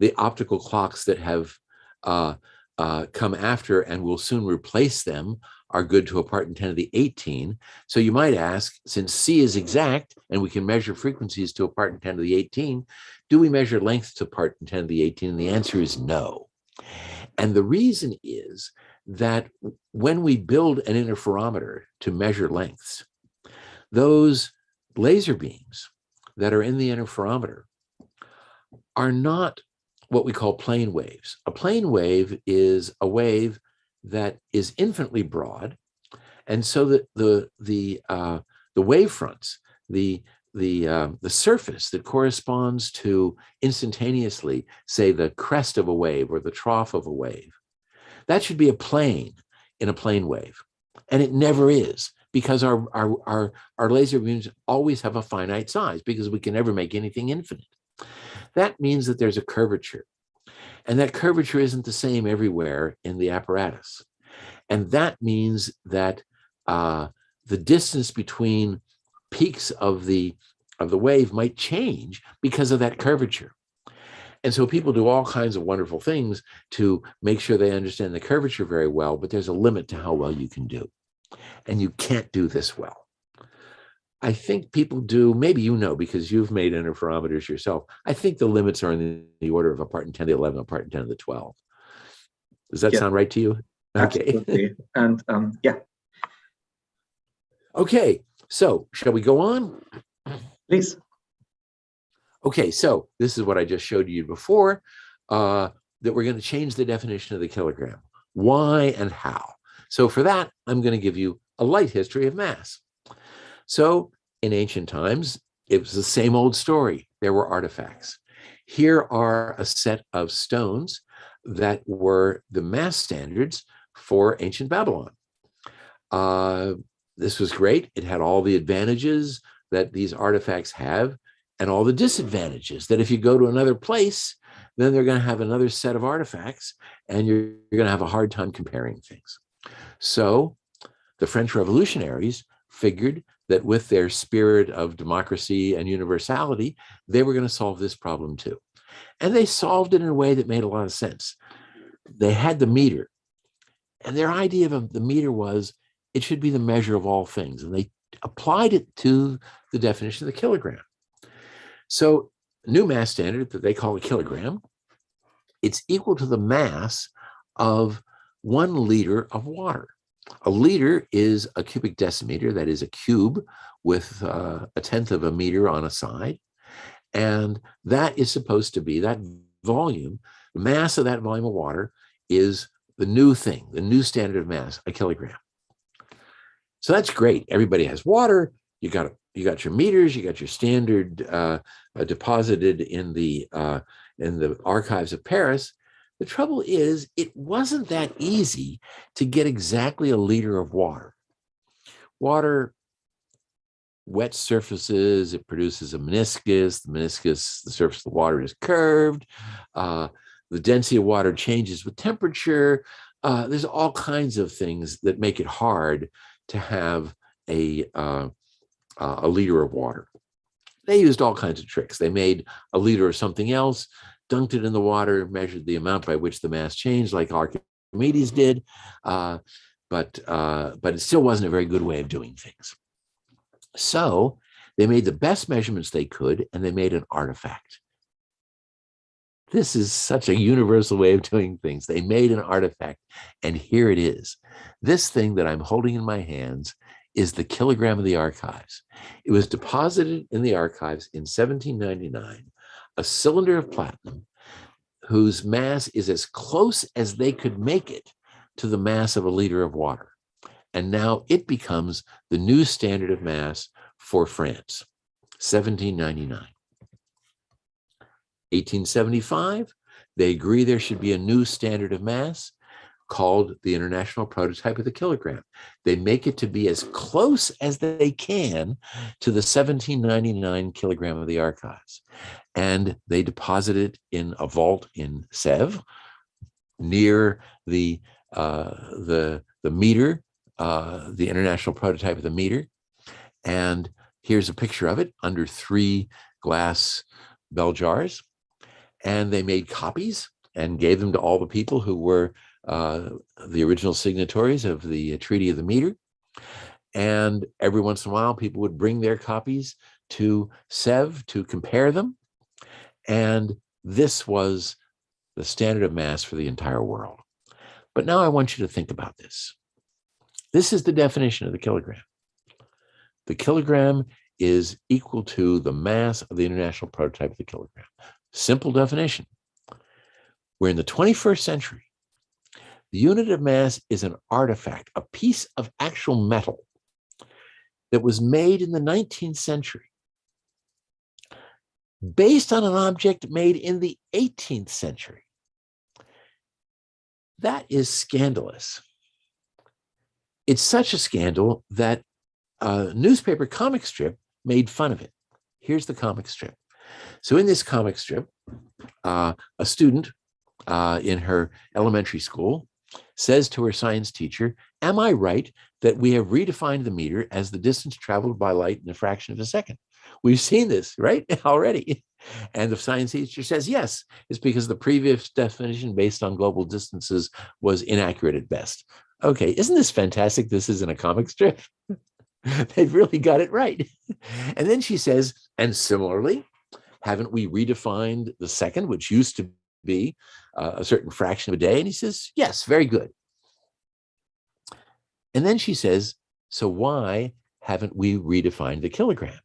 The optical clocks that have uh, uh, come after and will soon replace them are good to a part in 10 to the 18. So you might ask, since C is exact and we can measure frequencies to a part in 10 to the 18, do we measure length to a part in 10 to the 18? And the answer is no. And the reason is that when we build an interferometer to measure lengths, those laser beams that are in the interferometer are not what we call plane waves. A plane wave is a wave that is infinitely broad, and so that the the uh, the wave fronts, the the uh, the surface that corresponds to instantaneously, say the crest of a wave or the trough of a wave, that should be a plane in a plane wave, and it never is because our our our our laser beams always have a finite size because we can never make anything infinite. That means that there's a curvature. And that curvature isn't the same everywhere in the apparatus. And that means that uh, the distance between peaks of the of the wave might change because of that curvature. And so people do all kinds of wonderful things to make sure they understand the curvature very well, but there's a limit to how well you can do. And you can't do this well. I think people do, maybe you know, because you've made interferometers yourself. I think the limits are in the, the order of a part in 10 to the 11, a part in 10 to the 12. Does that Yeah. sound right to you? Okay. Absolutely. And um, yeah, Okay. So shall we go on? please. Okay. So this is what I just showed you before, uh, that we're going to change the definition of the kilogram. Why and how? So for that, I'm going to give you a light history of mass. So in ancient times, it was the same old story. There were artifacts. Here are a set of stones that were the mass standards for ancient Babylon. Uh, this was great. It had all the advantages that these artifacts have and all the disadvantages that if you go to another place, then they're going to have another set of artifacts and you're, you're going to have a hard time comparing things. So the French revolutionaries figured that with their spirit of democracy and universality, they were going to solve this problem too. And they solved it in a way that made a lot of sense. They had the meter, and their idea of the meter was it should be the measure of all things. And they applied it to the definition of the kilogram. So, new mass standard that they call a kilogram, it's equal to the mass of one liter of water. A liter is a cubic decimeter, that is a cube with uh, a tenth of a meter on a side. And that is supposed to be that volume, the mass of that volume of water is the new thing, the new standard of mass, a kilogram. So that's great. Everybody has water. You got you got your meters. You got your standard uh, uh, deposited in the uh, in the archives of Paris. The trouble is, it wasn't that easy to get exactly a liter of water. Water wet surfaces, it produces a meniscus. The meniscus, the surface of the water is curved. Uh, the density of water changes with temperature. Uh, there's all kinds of things that make it hard to have a, uh, a liter of water. They used all kinds of tricks. They made a liter of something else, dunked it in the water, measured the amount by which the mass changed, like Archimedes did. Uh, but, uh, but it still wasn't a very good way of doing things. So they made the best measurements they could, and they made an artifact. This is such a universal way of doing things. They made an artifact, and here it is. This thing that I'm holding in my hands is the kilogram of the archives. It was deposited in the archives in 1799, a cylinder of platinum whose mass is as close as they could make it to the mass of a liter of water. And now it becomes the new standard of mass for France, 1799. 1875, they agree there should be a new standard of mass called the International Prototype of the Kilogram. They make it to be as close as they can to the 1799 kilogram of the archives. And they deposit it in a vault in Sèvres near the, uh, the, the meter, uh, the International Prototype of the meter. And here's a picture of it under three glass bell jars. And they made copies and gave them to all the people who were uh, the original signatories of the Treaty of the Meter. And every once in a while, people would bring their copies to Sèvres to compare them. And this was the standard of mass for the entire world. But now I want you to think about this. This is the definition of the kilogram. The kilogram is equal to the mass of the international prototype of the kilogram. Simple definition. We're in the 21st century. The unit of mass is an artifact, a piece of actual metal that was made in the 19th century based on an object made in the 18th century. That is scandalous. It's such a scandal that a newspaper comic strip made fun of it. Here's the comic strip. So in this comic strip, uh, a student uh, in her elementary school says to her science teacher, am I right that we have redefined the meter as the distance traveled by light in a fraction of a second? We've seen this, right, already. And the science teacher says, yes, it's because the previous definition based on global distances was inaccurate at best. Okay, isn't this fantastic? This isn't a comic strip. They've really got it right. And then she says, and similarly, haven't we redefined the second, which used to be uh, a certain fraction of a day? And he says, yes, very good. And then she says, so why haven't we redefined the kilogram?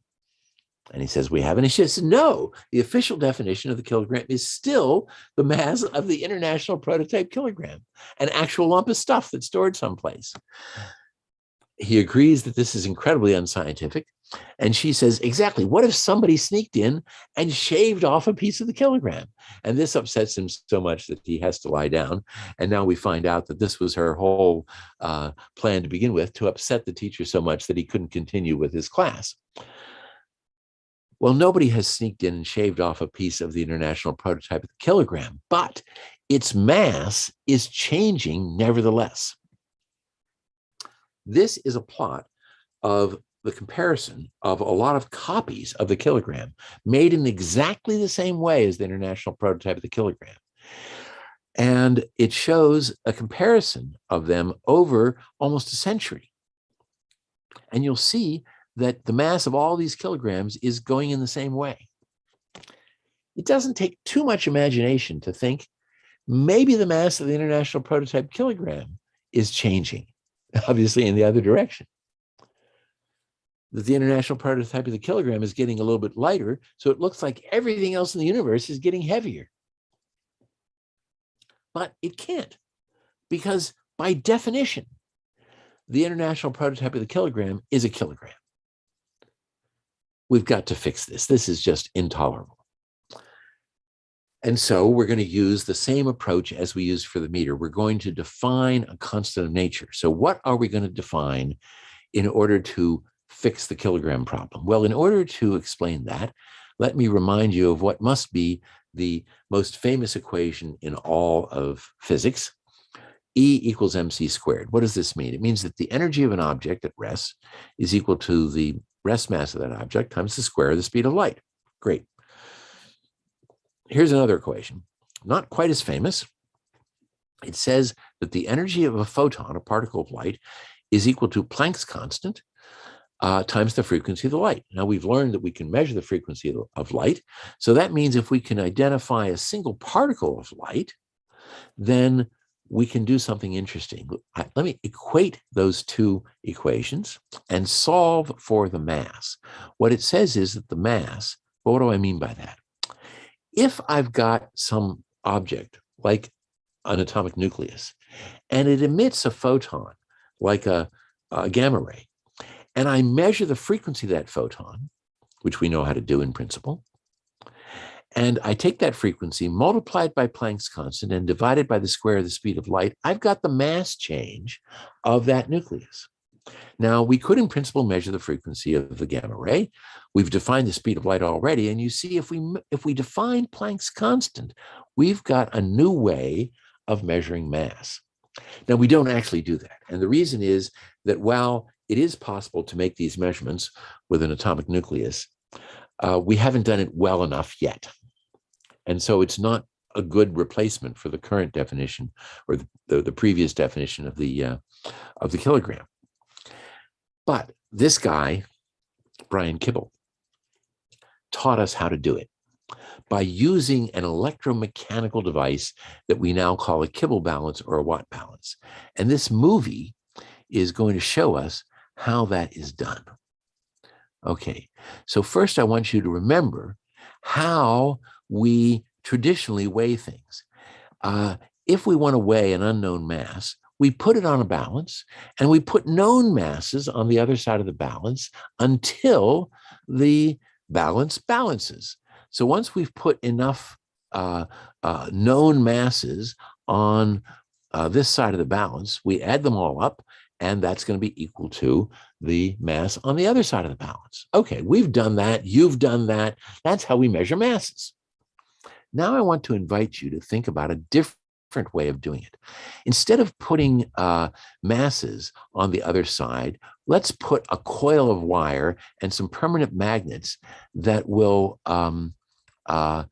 And he says, we haven't. And she says, no, the official definition of the kilogram is still the mass of the international prototype kilogram, an actual lump of stuff that's stored someplace. He agrees that this is incredibly unscientific. And she says, exactly, what if somebody sneaked in and shaved off a piece of the kilogram? And this upsets him so much that he has to lie down. And now we find out that this was her whole uh, plan to begin with, to upset the teacher so much that he couldn't continue with his class. Well, nobody has sneaked in and shaved off a piece of the international prototype of the kilogram, but its mass is changing nevertheless. This is a plot of the comparison of a lot of copies of the kilogram made in exactly the same way as the international prototype of the kilogram. And it shows a comparison of them over almost a century. And you'll see that the mass of all these kilograms is going in the same way. It doesn't take too much imagination to think maybe the mass of the international prototype kilogram is changing, obviously in the other direction that the international prototype of the kilogram is getting a little bit lighter. So it looks like everything else in the universe is getting heavier. But it can't because by definition, the international prototype of the kilogram is a kilogram. We've got to fix this. This is just intolerable. And so we're going to use the same approach as we used for the meter. We're going to define a constant of nature. So what are we going to define in order to fix the kilogram problem? Well, in order to explain that, let me remind you of what must be the most famous equation in all of physics, E equals mc squared. What does this mean? It means that the energy of an object at rest is equal to the rest mass of that object times the square of the speed of light. Great. Here's another equation, not quite as famous. It says that the energy of a photon, a particle of light, is equal to Planck's constant uh, times the frequency of the light. Now we've learned that we can measure the frequency of, of light. So that means if we can identify a single particle of light, then we can do something interesting. Let me equate those two equations and solve for the mass. What it says is that the mass, but what do I mean by that? If I've got some object like an atomic nucleus and it emits a photon like a, a gamma ray, and I measure the frequency of that photon, which we know how to do in principle, And I take that frequency, multiply it by Planck's constant, and divide it by the square of the speed of light. I've got the mass change of that nucleus. Now, we could in principle measure the frequency of the gamma ray. We've defined the speed of light already, and you see if we if we define Planck's constant, we've got a new way of measuring mass. Now, we don't actually do that. And the reason is that while it is possible to make these measurements with an atomic nucleus, uh, we haven't done it well enough yet. And so it's not a good replacement for the current definition or the, the, the previous definition of the, uh, of the kilogram. But this guy, Brian Kibble, taught us how to do it by using an electromechanical device that we now call a Kibble balance or a Watt balance. And this movie is going to show us how that is done. Okay, so first I want you to remember how we traditionally weigh things. Uh, if we want to weigh an unknown mass, we put it on a balance and we put known masses on the other side of the balance until the balance balances. So once we've put enough uh, uh, known masses on uh, this side of the balance, we add them all up, and that's going to be equal to the mass on the other side of the balance. Okay, we've done that. You've done that. That's how we measure masses. Now I want to invite you to think about a different way of doing it. Instead of putting uh, masses on the other side, let's put a coil of wire and some permanent magnets that will um, uh,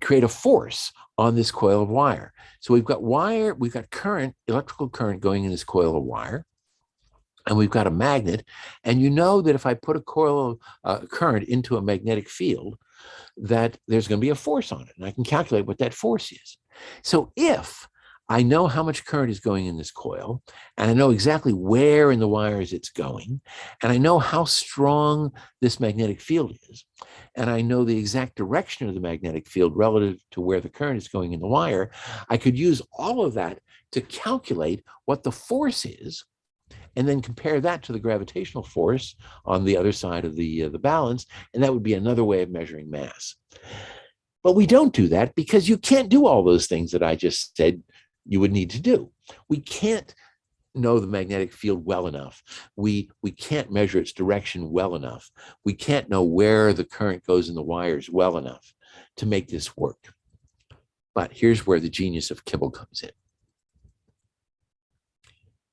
create a force on this coil of wire. So we've got wire, we've got current, electrical current going in this coil of wire, and we've got a magnet. And you know that if I put a coil of uh, current into a magnetic field, that there's going to be a force on it, and I can calculate what that force is. So if I know how much current is going in this coil, and I know exactly where in the wires it's going, and I know how strong this magnetic field is, and I know the exact direction of the magnetic field relative to where the current is going in the wire, I could use all of that to calculate what the force is, and then compare that to the gravitational force on the other side of the, uh, the balance, and that would be another way of measuring mass. But we don't do that because you can't do all those things that I just said you would need to do. We can't know the magnetic field well enough. We, we can't measure its direction well enough. We can't know where the current goes in the wires well enough to make this work. But here's where the genius of Kibble comes in.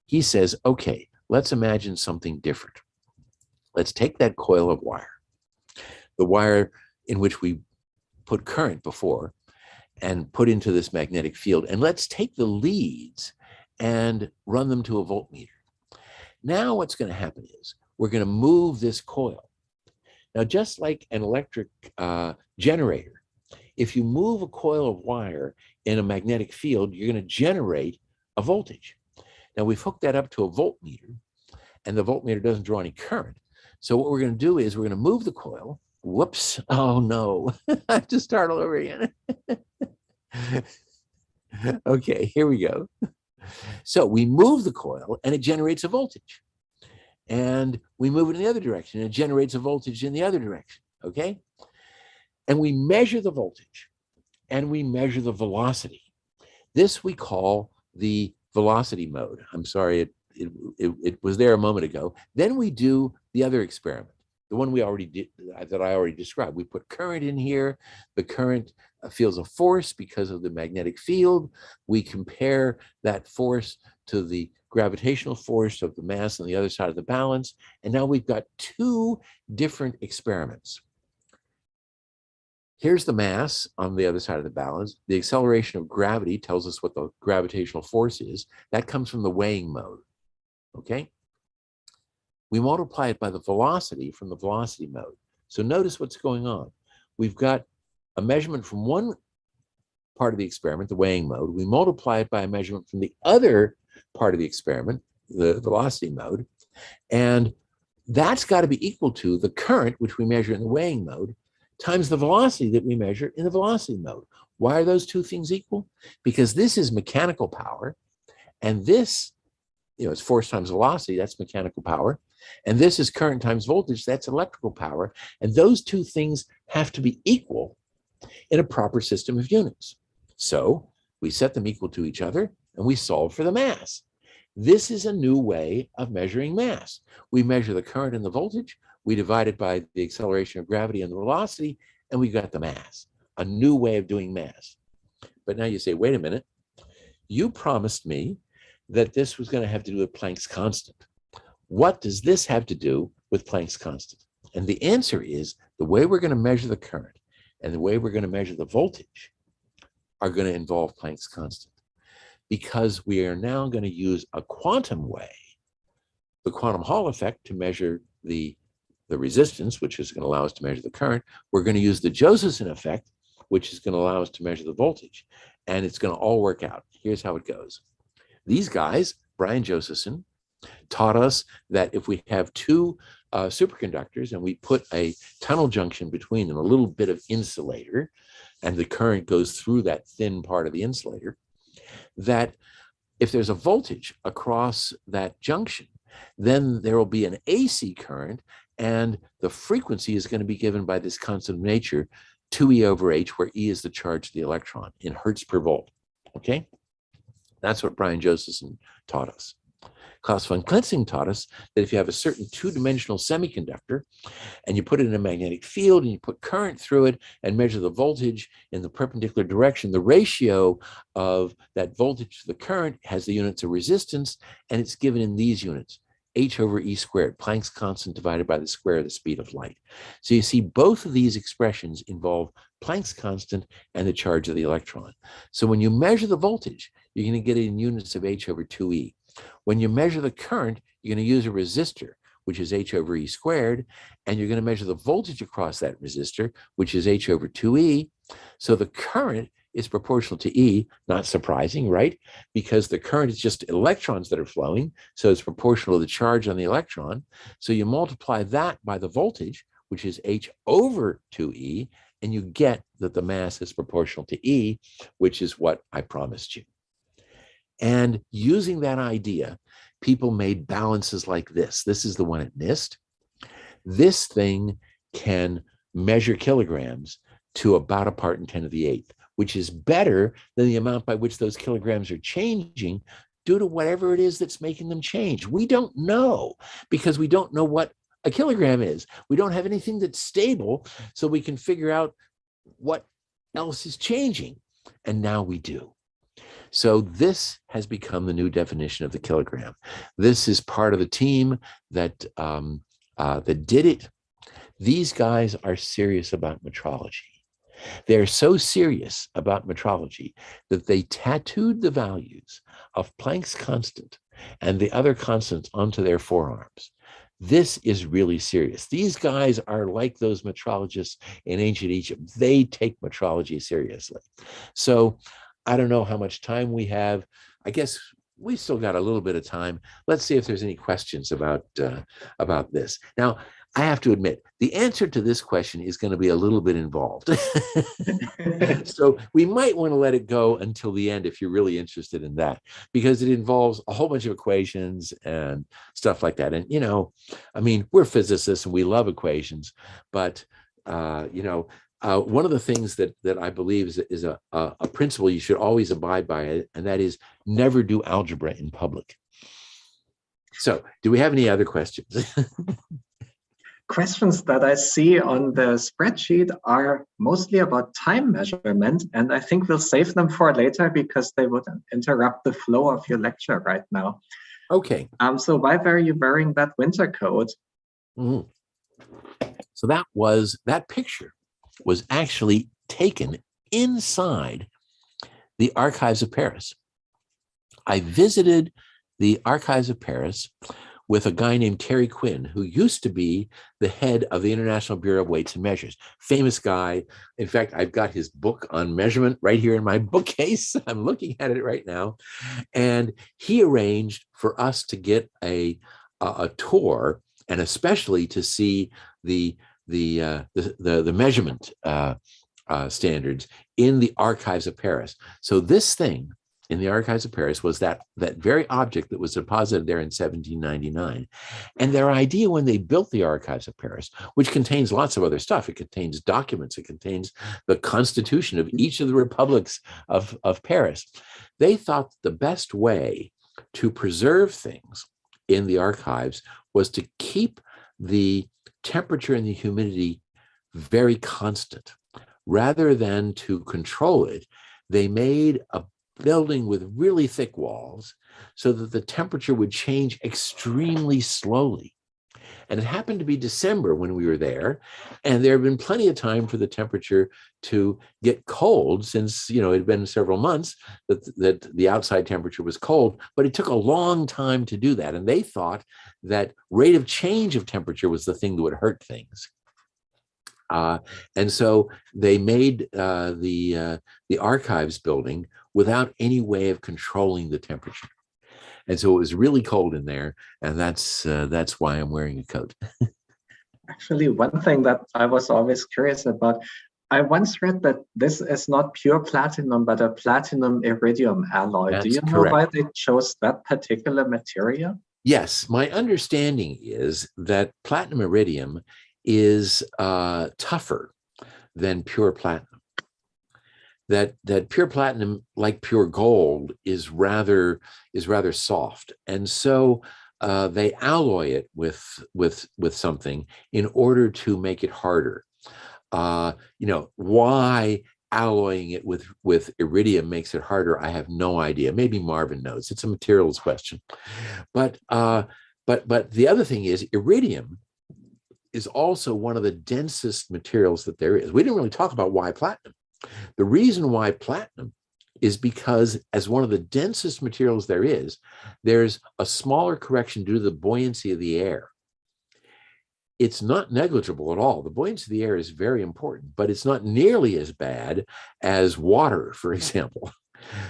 He says, okay, let's imagine something different. Let's take that coil of wire, the wire in which we put current before, and put into this magnetic field. And let's take the leads and run them to a voltmeter. Now what's going to happen is we're going to move this coil. Now, just like an electric uh, generator, if you move a coil of wire in a magnetic field, you're going to generate a voltage. Now we've hooked that up to a voltmeter and the voltmeter doesn't draw any current. So what we're going to do is we're going to move the coil. Whoops. Oh no, I have to start all over again. okay, here we go. So we move the coil and it generates a voltage. And we move it in the other direction and it generates a voltage in the other direction, okay? And we measure the voltage and we measure the velocity. This we call the velocity mode. I'm sorry, it, it, it, it was there a moment ago. Then we do the other experiment the one we already did that I already described. We put current in here. The current uh, feels a force because of the magnetic field. We compare that force to the gravitational force of the mass on the other side of the balance. And now we've got two different experiments. Here's the mass on the other side of the balance. The acceleration of gravity tells us what the gravitational force is. That comes from the weighing mode, okay? we multiply it by the velocity from the velocity mode. So notice what's going on. We've got a measurement from one part of the experiment, the weighing mode. We multiply it by a measurement from the other part of the experiment, the velocity mode. And that's got to be equal to the current, which we measure in the weighing mode, times the velocity that we measure in the velocity mode. Why are those two things equal? Because this is mechanical power, and this, you know, it's force times velocity, that's mechanical power. And this is current times voltage, that's electrical power. And those two things have to be equal in a proper system of units. So we set them equal to each other and we solve for the mass. This is a new way of measuring mass. We measure the current and the voltage, we divide it by the acceleration of gravity and the velocity, and we got the mass, a new way of doing mass. But now you say, wait a minute, you promised me that this was going to have to do with Planck's constant. What does this have to do with Planck's constant? And the answer is the way we're going to measure the current and the way we're going to measure the voltage are going to involve Planck's constant because we are now going to use a quantum way, the quantum Hall effect to measure the, the resistance, which is going to allow us to measure the current. We're going to use the Josephson effect, which is going to allow us to measure the voltage. And it's going to all work out. Here's how it goes. These guys, Brian Josephson, taught us that if we have two uh, superconductors and we put a tunnel junction between them, a little bit of insulator, and the current goes through that thin part of the insulator, that if there's a voltage across that junction, then there will be an AC current and the frequency is going to be given by this constant of nature 2e over h, where e is the charge of the electron in hertz per volt. Okay, that's what Brian Josephson taught us. Klaus von Klitzing taught us that if you have a certain two-dimensional semiconductor and you put it in a magnetic field and you put current through it and measure the voltage in the perpendicular direction, the ratio of that voltage to the current has the units of resistance and it's given in these units h over e squared, Planck's constant divided by the square of the speed of light. So you see both of these expressions involve Planck's constant and the charge of the electron. So when you measure the voltage, you're going to get it in units of h over 2e. When you measure the current, you're going to use a resistor, which is h over e squared, and you're going to measure the voltage across that resistor, which is h over 2e. So the current is proportional to E, not surprising, right? Because the current is just electrons that are flowing, so it's proportional to the charge on the electron. So you multiply that by the voltage, which is H over 2E, and you get that the mass is proportional to E, which is what I promised you. And using that idea, people made balances like this. This is the one at NIST. This thing can measure kilograms to about a part in 10 to the eighth which is better than the amount by which those kilograms are changing due to whatever it is that's making them change. We don't know because we don't know what a kilogram is. We don't have anything that's stable so we can figure out what else is changing. And now we do. So this has become the new definition of the kilogram. This is part of the team that um, uh, that did it. These guys are serious about metrology. They're so serious about metrology that they tattooed the values of Planck's constant and the other constants onto their forearms. This is really serious. These guys are like those metrologists in ancient Egypt. They take metrology seriously. So I don't know how much time we have. I guess we still got a little bit of time. Let's see if there's any questions about uh, about this. Now, I have to admit, the answer to this question is going to be a little bit involved. so we might want to let it go until the end if you're really interested in that, because it involves a whole bunch of equations and stuff like that. And, you know, I mean, we're physicists and we love equations, but, uh, you know, uh, one of the things that that I believe is, is a, a, a principle you should always abide by, and that is never do algebra in public. So do we have any other questions? questions that I see on the spreadsheet are mostly about time measurement, and I think we'll save them for later because they would interrupt the flow of your lecture right now. Okay. Um. So why were you wearing that winter coat? Mm -hmm. So that was that picture was actually taken inside the archives of Paris. I visited the archives of Paris with a guy named Terry Quinn, who used to be the head of the International Bureau of Weights and Measures. Famous guy. In fact, I've got his book on measurement right here in my bookcase. I'm looking at it right now. And he arranged for us to get a, a, a tour and especially to see the, the, uh, the, the, the, measurement uh, uh, standards in the archives of Paris. So this thing in the archives of Paris was that that very object that was deposited there in 1799. And their idea when they built the archives of Paris, which contains lots of other stuff, it contains documents, it contains the constitution of each of the republics of, of Paris. They thought the best way to preserve things in the archives was to keep the temperature and the humidity very constant. Rather than to control it, they made a building with really thick walls so that the temperature would change extremely slowly. And it happened to be December when we were there, and there had been plenty of time for the temperature to get cold since, you know, it had been several months that, that the outside temperature was cold, but it took a long time to do that. And they thought that rate of change of temperature was the thing that would hurt things. Uh, and so they made uh, the uh, the archives building without any way of controlling the temperature. And so it was really cold in there, and that's uh, that's why I'm wearing a coat. Actually, one thing that I was always curious about, I once read that this is not pure platinum, but a platinum iridium alloy. That's Do you know correct. why they chose that particular material? Yes, my understanding is that platinum iridium is uh, tougher than pure platinum. That that pure platinum, like pure gold, is rather is rather soft, and so uh, they alloy it with with with something in order to make it harder. Uh, you know why alloying it with with iridium makes it harder i have no idea. Maybe marvin knows. It's a materials question. But uh but but the other thing is iridium is also one of the densest materials that there is. We didn't really talk about why platinum the reason why platinum is because as one of the densest materials there is there's a smaller correction due to the buoyancy of the air it's not negligible at all. The buoyancy of the air is very important, but it's not nearly as bad as water, for example.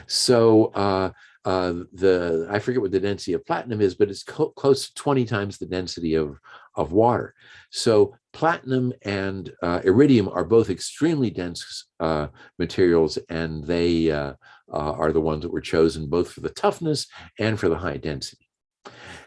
So uh, uh, the I forget what the density of platinum is, but it's close to 20 times the density of, of water. So platinum and uh, iridium are both extremely dense uh, materials, and they uh, uh, are the ones that were chosen both for the toughness and for the high density.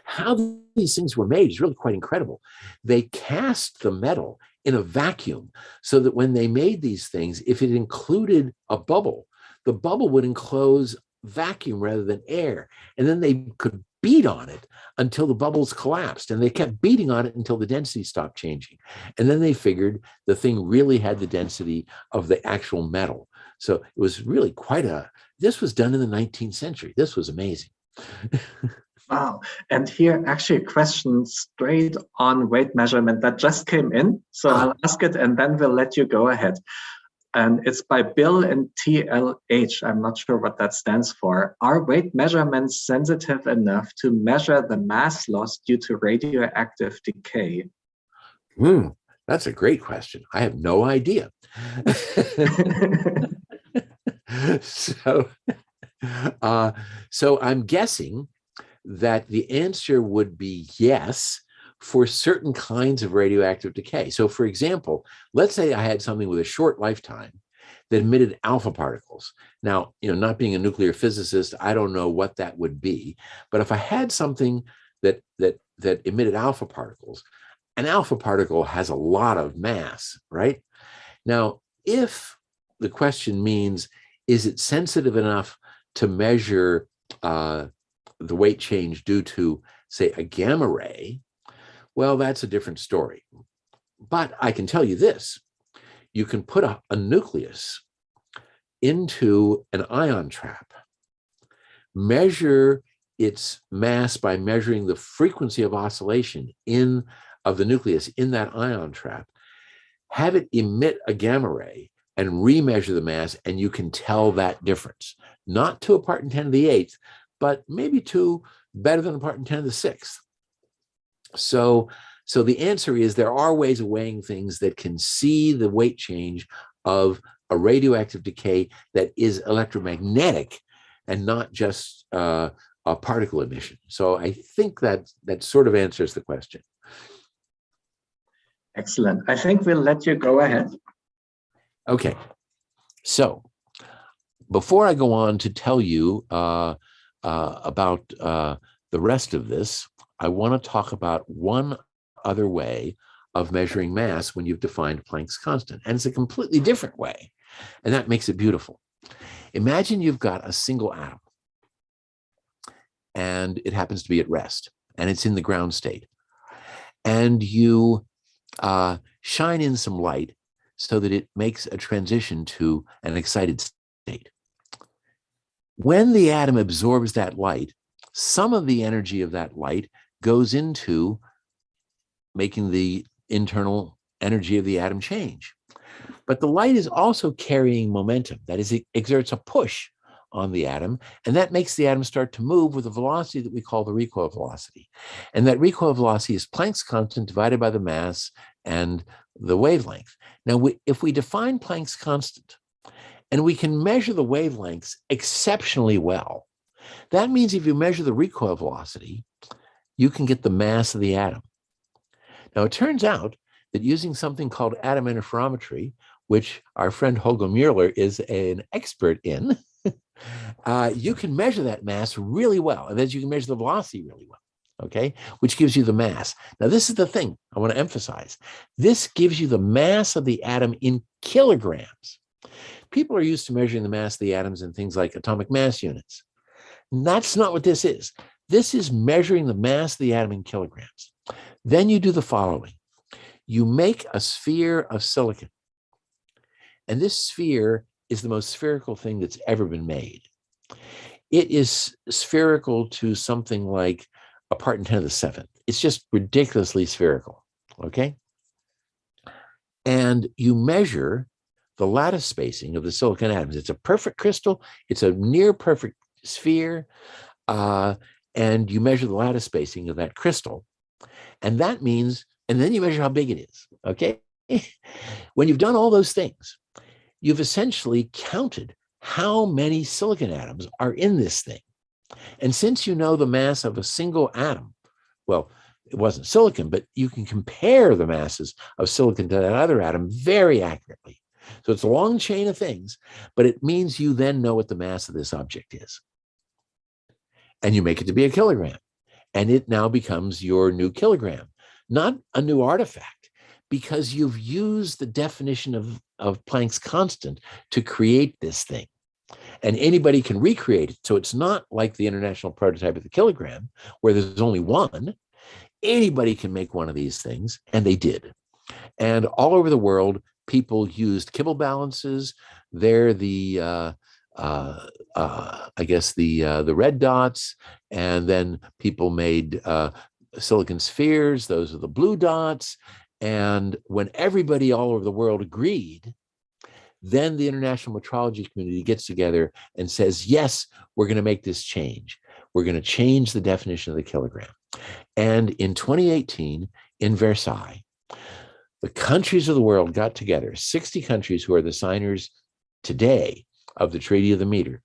How these things were made is really quite incredible. They cast the metal in a vacuum so that when they made these things, if it included a bubble, the bubble would enclose vacuum rather than air. And then they could beat on it until the bubbles collapsed. And they kept beating on it until the density stopped changing. And then they figured the thing really had the density of the actual metal. So it was really quite a, this was done in the 19th century. This was amazing. Wow. And here actually a question straight on weight measurement that just came in. So Ah. I'll ask it and then we'll let you go ahead. And it's by Bill and TLH. I'm not sure what that stands for. Are weight measurements sensitive enough to measure the mass loss due to radioactive decay? Hmm, that's a great question. I have no idea. so, uh, so I'm guessing that the answer would be yes for certain kinds of radioactive decay. So, for example, let's say I had something with a short lifetime that emitted alpha particles. Now, you know, not being a nuclear physicist, I don't know what that would be, but if I had something that that that emitted alpha particles, an alpha particle has a lot of mass, right? Now, if the question means, is it sensitive enough to measure uh, the weight change due to, say, a gamma ray? Well, that's a different story. But I can tell you this you can put a, a nucleus into an ion trap, measure its mass by measuring the frequency of oscillation in of the nucleus in that ion trap, have it emit a gamma ray and remeasure the mass, and you can tell that difference. Not to a part in 10 to the eighth, but maybe to better than a part in 10 to the sixth. So, so the answer is there are ways of weighing things that can see the weight change of a radioactive decay that is electromagnetic and not just uh, a particle emission. So I think that that sort of answers the question. Excellent. I think we'll let you go ahead. Okay, so before I go on to tell you uh, uh, about uh, the rest of this, I want to talk about one other way of measuring mass when you've defined Planck's constant. And it's a completely different way. And that makes it beautiful. Imagine you've got a single atom and it happens to be at rest and it's in the ground state. And you uh, shine in some light so that it makes a transition to an excited state. When the atom absorbs that light, some of the energy of that light goes into making the internal energy of the atom change. But the light is also carrying momentum. That is, it exerts a push on the atom, and that makes the atom start to move with a velocity that we call the recoil velocity. And that recoil velocity is Planck's constant divided by the mass and the wavelength. Now, we, if we define Planck's constant, and we can measure the wavelengths exceptionally well, that means if you measure the recoil velocity, you can get the mass of the atom. Now, it turns out that using something called atom interferometry, which our friend Holger Müller is an expert in, uh, you can measure that mass really well. And then you can measure the velocity really well, okay? Which gives you the mass. Now, this is the thing I want to emphasize. This gives you the mass of the atom in kilograms. People are used to measuring the mass of the atoms in things like atomic mass units. And that's not what this is. This is measuring the mass of the atom in kilograms. Then you do the following. You make a sphere of silicon. And this sphere is the most spherical thing that's ever been made. It is spherical to something like a part in 10 to the seventh. It's just ridiculously spherical, okay? And you measure the lattice spacing of the silicon atoms. It's a perfect crystal. It's a near perfect sphere. Uh, and you measure the lattice spacing of that crystal. And that means, and then you measure how big it is, okay? when you've done all those things, you've essentially counted how many silicon atoms are in this thing. And since you know the mass of a single atom, well, it wasn't silicon, but you can compare the masses of silicon to that other atom very accurately. So it's a long chain of things, but it means you then know what the mass of this object is. And you make it to be a kilogram. And it now becomes your new kilogram, not a new artifact, because you've used the definition of, of Planck's constant to create this thing. And anybody can recreate it. So it's not like the international prototype of the kilogram, where there's only one. Anybody can make one of these things, and they did. And all over the world, people used Kibble balances. They're the uh, uh, uh, I guess the uh, the red dots, and then people made uh, silicon spheres. Those are the blue dots. And when everybody all over the world agreed, then the international metrology community gets together and says, yes, we're going to make this change. We're going to change the definition of the kilogram. And in 2018, in Versailles, the countries of the world got together, 60 countries who are the signers today of the Treaty of the Meter,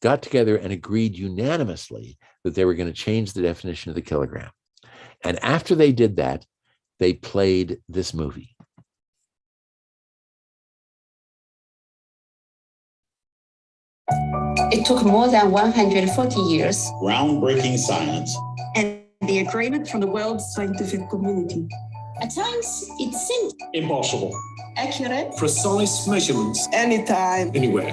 got together and agreed unanimously that they were going to change the definition of the kilogram. And after they did that, they played this movie. It took more than 140 years. Groundbreaking science. And the agreement from the world scientific community. At times, it seemed Impossible. accurate. Precise measurements Anytime. anywhere.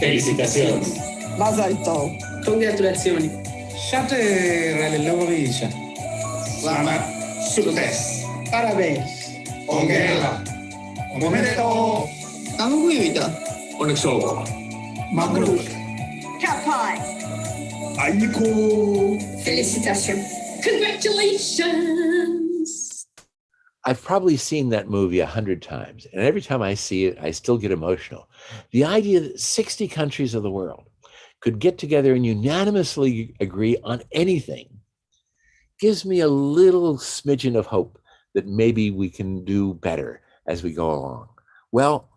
Felicitaciones. Mazal tov. Congratulazioni. Shatter alle lavorisce. Selamat sukses. Parabéns. Ongela. Omedetou. Onneksi olkoon. Mabruk. Kapai. Aiko. Félicitations. Congratulations. I've probably seen that movie a hundred times, and every time I see it, I still get emotional. The idea that 60 countries of the world could get together and unanimously agree on anything gives me a little smidgen of hope that maybe we can do better as we go along. Well,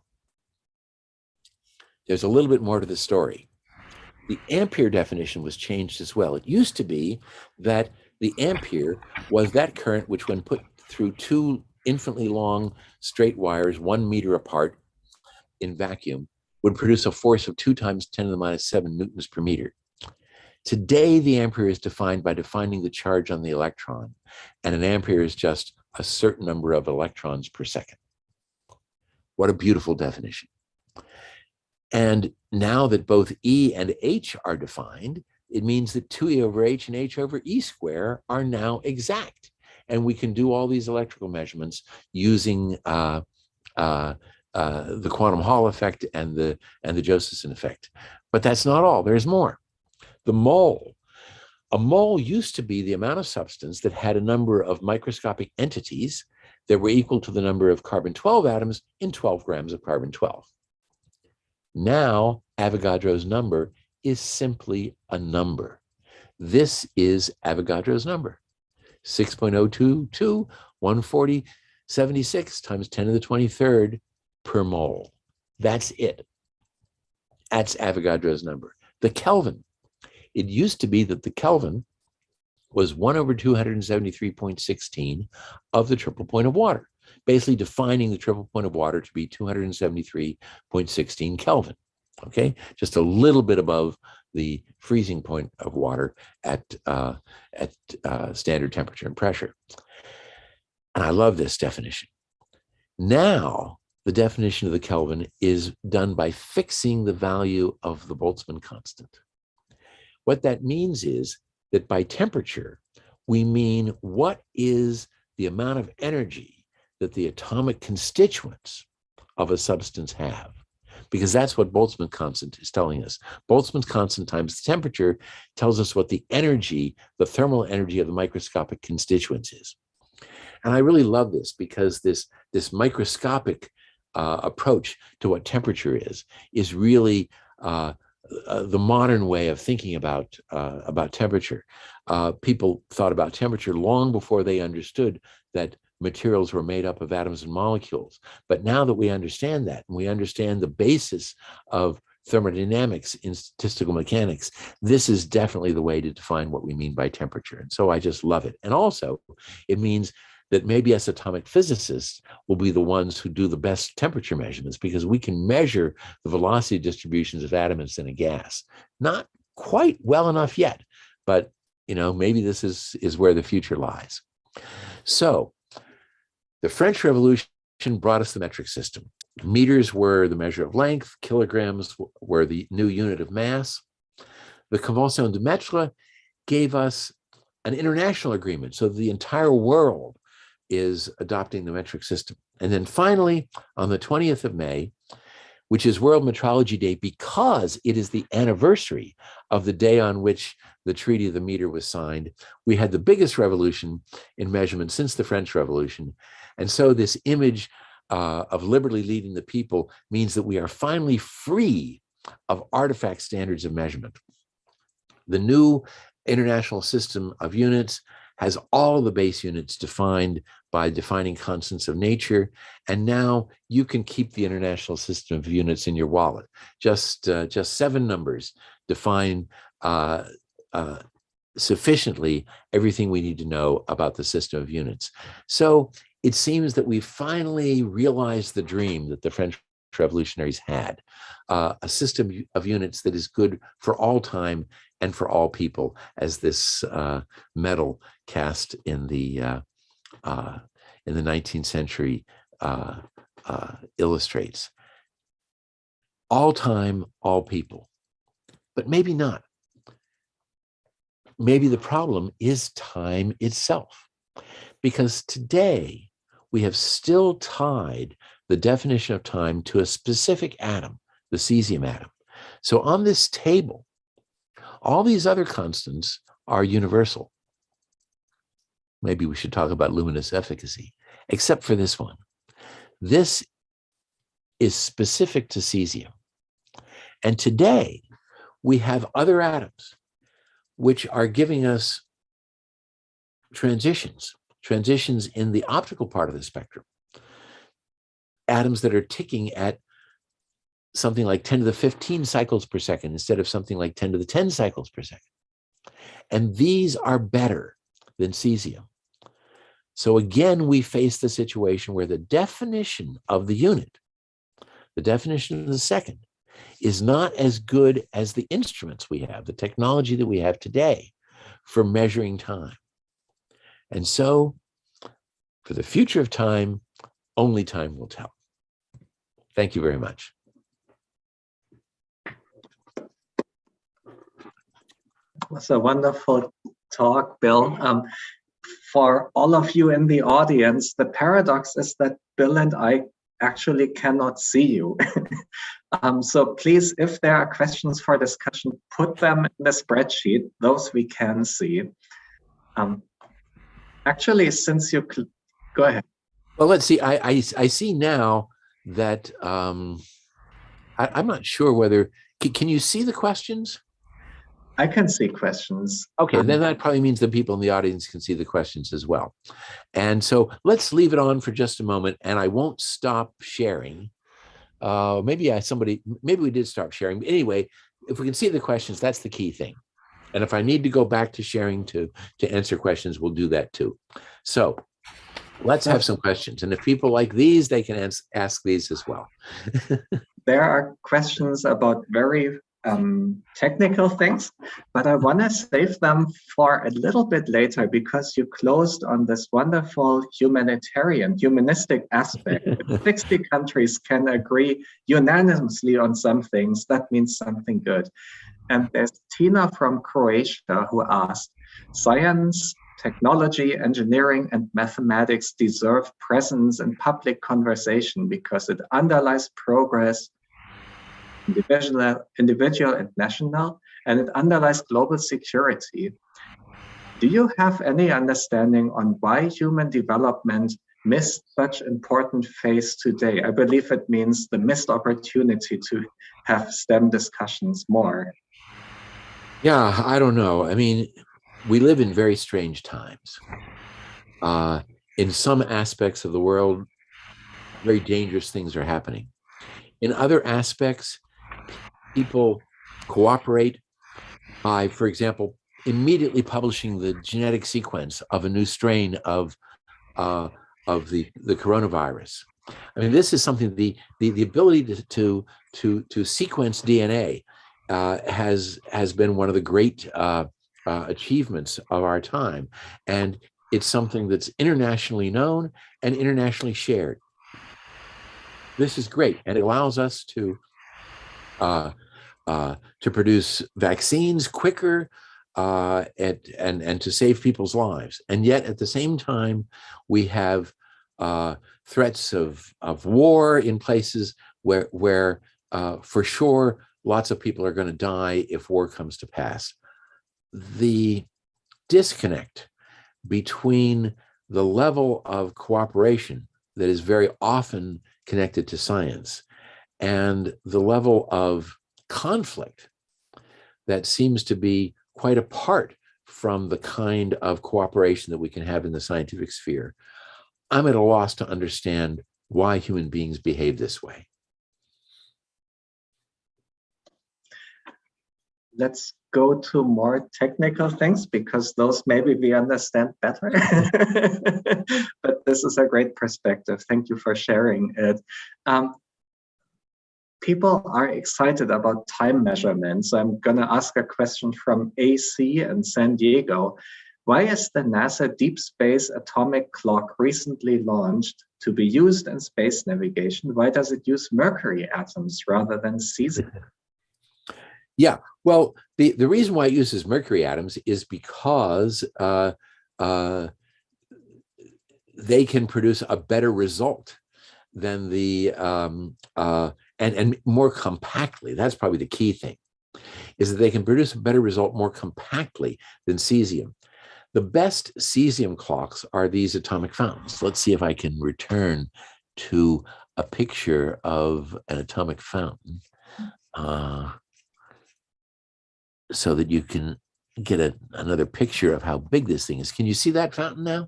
there's a little bit more to the story. The ampere definition was changed as well. It used to be that the ampere was that current which, when put through two infinitely long straight wires, one meter apart in vacuum, would produce a force of two times 10 to the minus seven newtons per meter. Today, the ampere is defined by defining the charge on the electron, and an ampere is just a certain number of electrons per second. What a beautiful definition. And now that both E and H are defined, it means that 2E over H and H over E square are now exact. And we can do all these electrical measurements using uh, uh, uh, the quantum Hall effect and the, and the Josephson effect. But that's not all, there's more. The mole. A mole used to be the amount of substance that had a number of microscopic entities that were equal to the number of carbon-12 atoms in 12 grams of carbon-12. Now, Avogadro's number is simply a number. This is Avogadro's number, 6.022, 140, 76 times 10 to the 23rd per mole. That's it. That's Avogadro's number. The Kelvin. It used to be that the Kelvin was 1 over 273.16 of the triple point of water, basically defining the triple point of water to be 273.16 Kelvin. Okay, just a little bit above the freezing point of water at uh, at uh, standard temperature and pressure. And I love this definition. Now, the definition of the Kelvin is done by fixing the value of the Boltzmann constant. What that means is that by temperature, we mean what is the amount of energy that the atomic constituents of a substance have because that's what Boltzmann constant is telling us. Boltzmann constant times the temperature tells us what the energy, the thermal energy of the microscopic constituents is. And I really love this because this, this microscopic uh, approach to what temperature is, is really uh, uh, the modern way of thinking about uh, about temperature. Uh, people thought about temperature long before they understood that materials were made up of atoms and molecules. But now that we understand that, and we understand the basis of thermodynamics in statistical mechanics, this is definitely the way to define what we mean by temperature. And so I just love it. And also, it means that maybe as atomic physicists will be the ones who do the best temperature measurements because we can measure the velocity distributions of atoms in a gas. Not quite well enough yet, but you know, maybe this is, is where the future lies. So the French Revolution brought us the metric system. Meters were the measure of length, kilograms were the new unit of mass. The Convention de Mètre gave us an international agreement, so the entire world is adopting the metric system. And then finally, on the 20th of May, which is World Metrology Day because it is the anniversary of the day on which the Treaty of the Meter was signed, we had the biggest revolution in measurement since the French Revolution. And so this image uh, of Liberty leading the people means that we are finally free of artifact standards of measurement. The new international system of units has all the base units defined by defining constants of nature. And now you can keep the international system of units in your wallet. Just, uh, just seven numbers define uh, uh, sufficiently everything we need to know about the system of units. So it seems that we finally realized the dream that the French revolutionaries had, uh, a system of units that is good for all time and for all people, as this uh, medal cast in the uh, uh in the 19th century uh, uh, illustrates. All time, all people, but maybe not. Maybe the problem is time itself, because today we have still tied the definition of time to a specific atom, the cesium atom. So on this table, all these other constants are universal. Maybe we should talk about luminous efficacy, except for this one. This is specific to cesium. And today, we have other atoms which are giving us transitions, transitions in the optical part of the spectrum. Atoms that are ticking at something like 10 to the 15 cycles per second instead of something like 10 to the 10 cycles per second. And these are better than cesium. So again, we face the situation where the definition of the unit, the definition of the second, is not as good as the instruments we have, the technology that we have today for measuring time. And so for the future of time, only time will tell. Thank you very much. was a wonderful talk, Bill. Um, for all of you in the audience, the paradox is that Bill and I actually cannot see you. um, so please, if there are questions for discussion, put them in the spreadsheet, those we can see. Um, actually, since you, go ahead. Well, let's see, I, I, I see now that um, I, am not sure whether, can, can you see the questions? I can see questions. Okay, then that probably means the people in the audience can see the questions as well. And so let's leave it on for just a moment and I won't stop sharing. Uh, maybe I, somebody, maybe we did stop sharing. But anyway, if we can see the questions, that's the key thing. And if I need to go back to sharing to, to answer questions, we'll do that too. So let's have some questions. And if people like these, they can ask these as well. there are questions about very um, technical things, but I want to save them for a little bit later because you closed on this wonderful humanitarian, humanistic aspect. If 60 countries can agree unanimously on some things, that means something good. And there's Tina from Croatia who asked, science, technology, engineering, and mathematics deserve presence in public conversation because it underlies progress individual, individual and national, and it underlies global security. Do you have any understanding on why human development missed such important phase today? I believe it means the missed opportunity to have STEM discussions more. Yeah, I don't know. I mean, we live in very strange times. Uh, in some aspects of the world, very dangerous things are happening. In other aspects, people cooperate by, for example, immediately publishing the genetic sequence of a new strain of uh, of the the coronavirus. I mean, this is something the the, the ability to, to to to sequence DNA uh, has has been one of the great uh, uh, achievements of our time, and it's something that's internationally known and internationally shared. This is great, and it allows us to uh, uh, to produce vaccines quicker uh, and, and, and to save people's lives. And yet at the same time, we have uh, threats of, of war in places where, where uh, for sure, lots of people are going to die if war comes to pass. The disconnect between the level of cooperation that is very often connected to science and the level of conflict that seems to be quite apart from the kind of cooperation that we can have in the scientific sphere. I'm at a loss to understand why human beings behave this way. Let's go to more technical things because those maybe we understand better. but this is a great perspective. Thank you for sharing it. Um, people are excited about time measurements. I'm going to ask a question from AC in San Diego. Why is the NASA Deep Space Atomic Clock recently launched to be used in space navigation? Why does it use mercury atoms rather than cesium? Yeah, well, the, the reason why it uses mercury atoms is because uh, uh, they can produce a better result than the um, uh, and and more compactly. That's probably the key thing, is that they can produce a better result more compactly than cesium. The best cesium clocks are these atomic fountains. Let's see if I can return to a picture of an atomic fountain. Uh, so that you can get a, another picture of how big this thing is. Can you see that fountain now?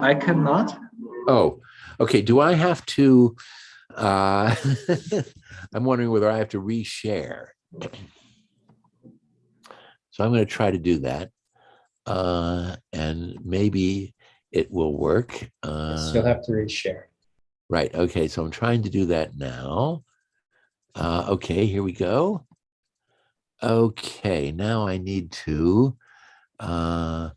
I cannot. Oh, okay. Do I have to, uh, I'm wondering whether I have to reshare. So I'm going to try to do that. Uh, and maybe it will work. Uh, You'll have to reshare. Right. Okay. So I'm trying to do that now. Uh, okay, here we go. Okay, now I need to, uh,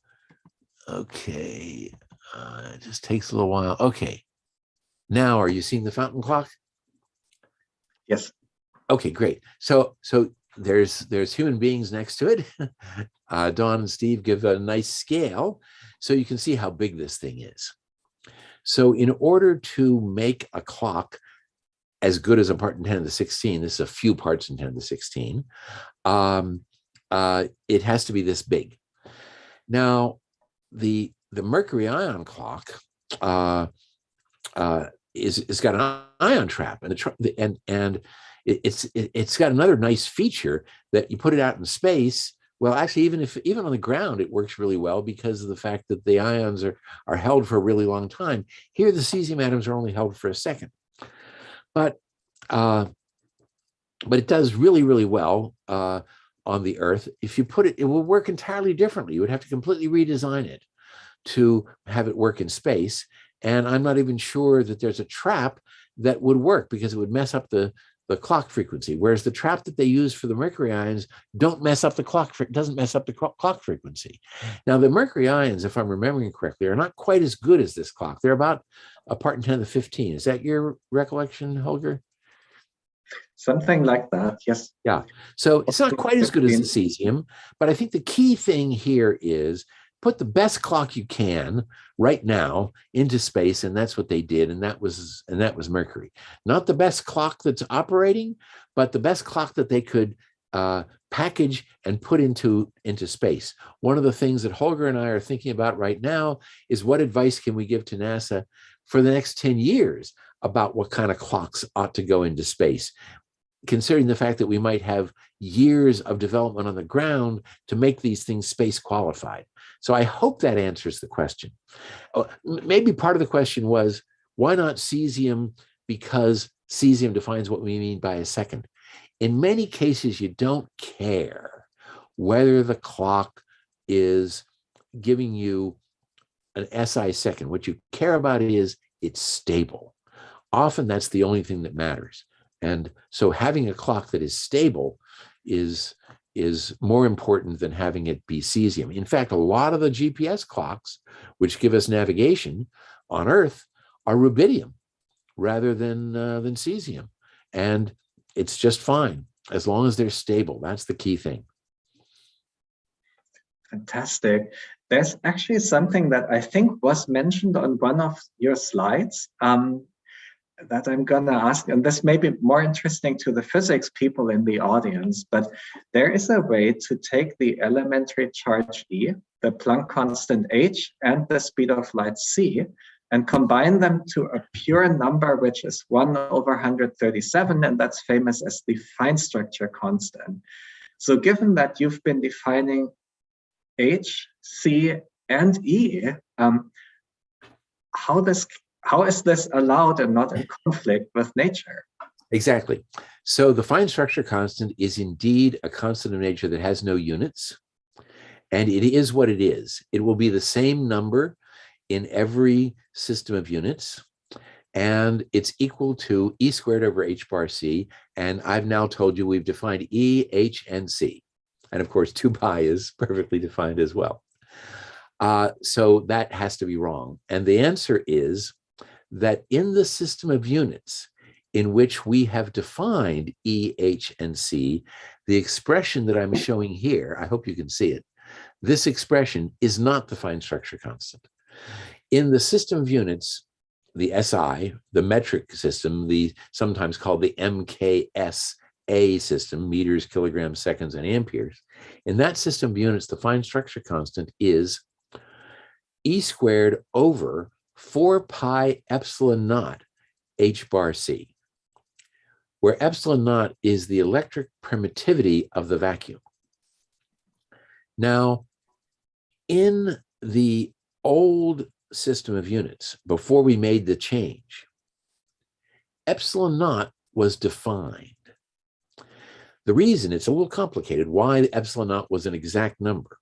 okay, uh, it just takes a little while. Okay. Now, are you seeing the fountain clock? Yes. Okay, great. So, so there's there's human beings next to it. Uh, Dawn and Steve give a nice scale, so you can see how big this thing is. So, in order to make a clock as good as a part in 10 to the 16, this is a few parts in 10 to the 16, um, uh, it has to be this big. Now, the the mercury ion clock uh, uh, is is got an ion trap, and the, and and it's it, it's got another nice feature that you put it out in space. Well, actually, even if even on the ground, it works really well because of the fact that the ions are are held for a really long time. Here, the cesium atoms are only held for a second, but uh, but it does really really well uh, on the Earth. If you put it, it will work entirely differently. You would have to completely redesign it to have it work in space. And I'm not even sure that there's a trap that would work because it would mess up the the clock frequency, whereas the trap that they use for the mercury ions don't mess up the clock, doesn't mess up the clock frequency. Now, the mercury ions, if I'm remembering correctly, are not quite as good as this clock. They're about a part in 10 to the 15. Is that your recollection, Holger? Something like that, yes. Yeah, so it's not quite as good as the cesium, but I think the key thing here is put the best clock you can right now into space and that's what they did and that was and that was mercury. Not the best clock that's operating but the best clock that they could uh, package and put into into space. One of the things that holger and i are thinking about right now is what advice can we give to nasa for the next 10 years about what kind of clocks ought to go into space? Considering the fact that we might have years of development on the ground to make these things space qualified so I hope that answers the question. Oh, maybe part of the question was, why not cesium? Because cesium defines what we mean by a second. In many cases, you don't care whether the clock is giving you an SI second. What you care about is it's stable. Often that's the only thing that matters. And so having a clock that is stable is is more important than having it be cesium. In fact, a lot of the GPS clocks, which give us navigation on Earth, are rubidium rather than uh, than cesium, and it's just fine as long as they're stable. That's the key thing. Fantastic. There's actually something that I think was mentioned on one of your slides. Um, that I'm gonna ask, and this may be more interesting to the physics people in the audience, but there is a way to take the elementary charge E, the Planck constant h, and the speed of light c, and combine them to a pure number, which is 1 over 137, and that's famous as the fine structure constant. So given that you've been defining h, c, and e, um, how this how is this allowed and not in conflict with nature? Exactly. So the fine structure constant is indeed a constant of nature that has no units. And it is what it is. It will be the same number in every system of units. And it's equal to E squared over H bar C. And I've now told you we've defined E, H, and C. And of course, 2 pi is perfectly defined as well. Uh, so that has to be wrong. And the answer is that in the system of units in which we have defined E, H, and C, the expression that I'm showing here, I hope you can see it, this expression is not the fine structure constant. In the system of units, the SI, the metric system, the sometimes called the MKS system, meters, kilograms, seconds, and amperes, in that system of units, the fine structure constant is E squared over 4 pi epsilon naught h bar c. where epsilon naught is the electric permittivity of the vacuum. Now, in the old system of units, before we made the change, epsilon naught was defined. The reason, it's a little complicated, why epsilon naught was an exact number,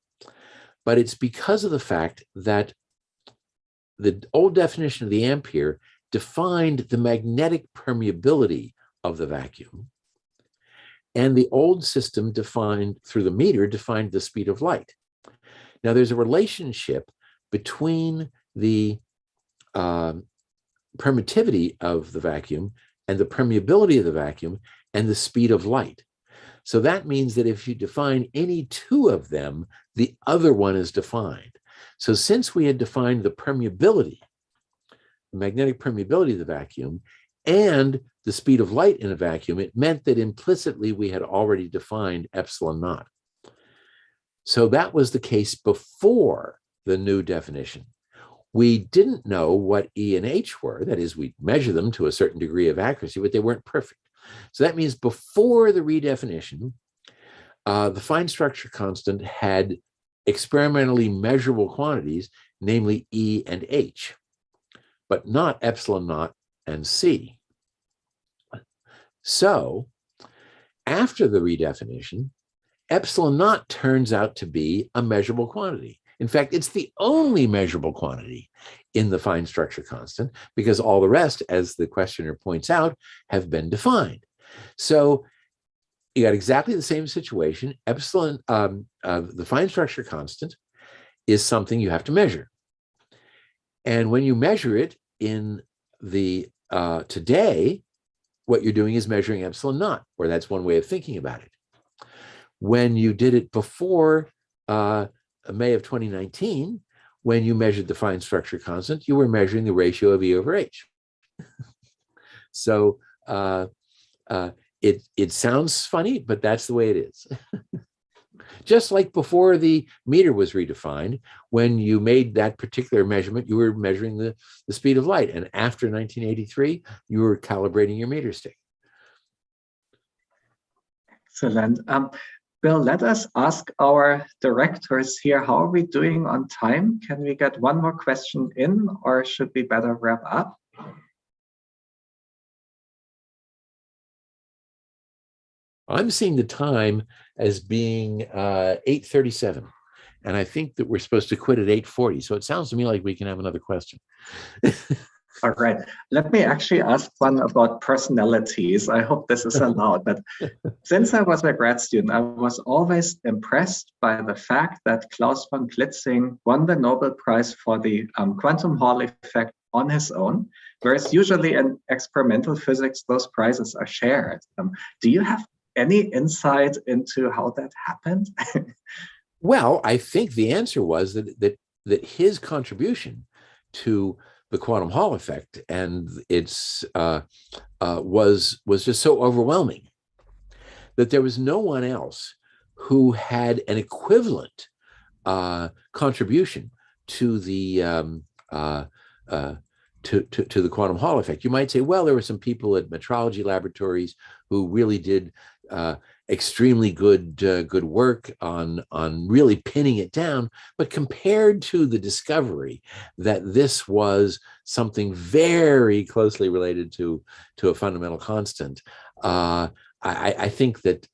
but it's because of the fact that the old definition of the ampere defined the magnetic permeability of the vacuum. And the old system defined through the meter defined the speed of light. Now there's a relationship between the um, permittivity of the vacuum and the permeability of the vacuum and the speed of light. So that means that if you define any two of them, the other one is defined. So since we had defined the permeability, the magnetic permeability of the vacuum, and the speed of light in a vacuum, it meant that implicitly we had already defined epsilon naught. So that was the case before the new definition. We didn't know what E and H were. That is, we measure them to a certain degree of accuracy, but they weren't perfect. So that means before the redefinition, uh, the fine structure constant had experimentally measurable quantities, namely E and H, but not epsilon naught and C. So after the redefinition, epsilon naught turns out to be a measurable quantity. In fact, it's the only measurable quantity in the fine structure constant because all the rest, as the questioner points out, have been defined. So you got exactly the same situation. Epsilon, um, uh, the fine structure constant is something you have to measure. And when you measure it in the uh, today, what you're doing is measuring epsilon naught, or that's one way of thinking about it. When you did it before uh, May of 2019, when you measured the fine structure constant, you were measuring the ratio of E over H. so uh, uh, it, it sounds funny, but that's the way it is. Just like before the meter was redefined, when you made that particular measurement, you were measuring the, the speed of light. And after 1983, you were calibrating your meter stick. Excellent. Um, Bill, let us ask our directors here, how are we doing on time? Can we get one more question in or should we better wrap up? I'm seeing the time as being uh, 8.37. And I think that we're supposed to quit at 8.40. So it sounds to me like we can have another question. All right. Let me actually ask one about personalities. I hope this is allowed. But since I was a grad student, I was always impressed by the fact that Klaus von Klitzing won the Nobel Prize for the um, quantum Hall effect on his own, whereas usually in experimental physics, those prizes are shared. Um, do you have any insight into how that happened? well, I think the answer was that that that his contribution to the quantum Hall effect and its uh, uh, was was just so overwhelming that there was no one else who had an equivalent uh, contribution to the um, uh, uh, to, to, to the quantum Hall effect. You might say, well, there were some people at metrology laboratories who really did uh, extremely good uh, good work on on really pinning it down but compared to the discovery that this was something very closely related to to a fundamental constant uh, I, I think that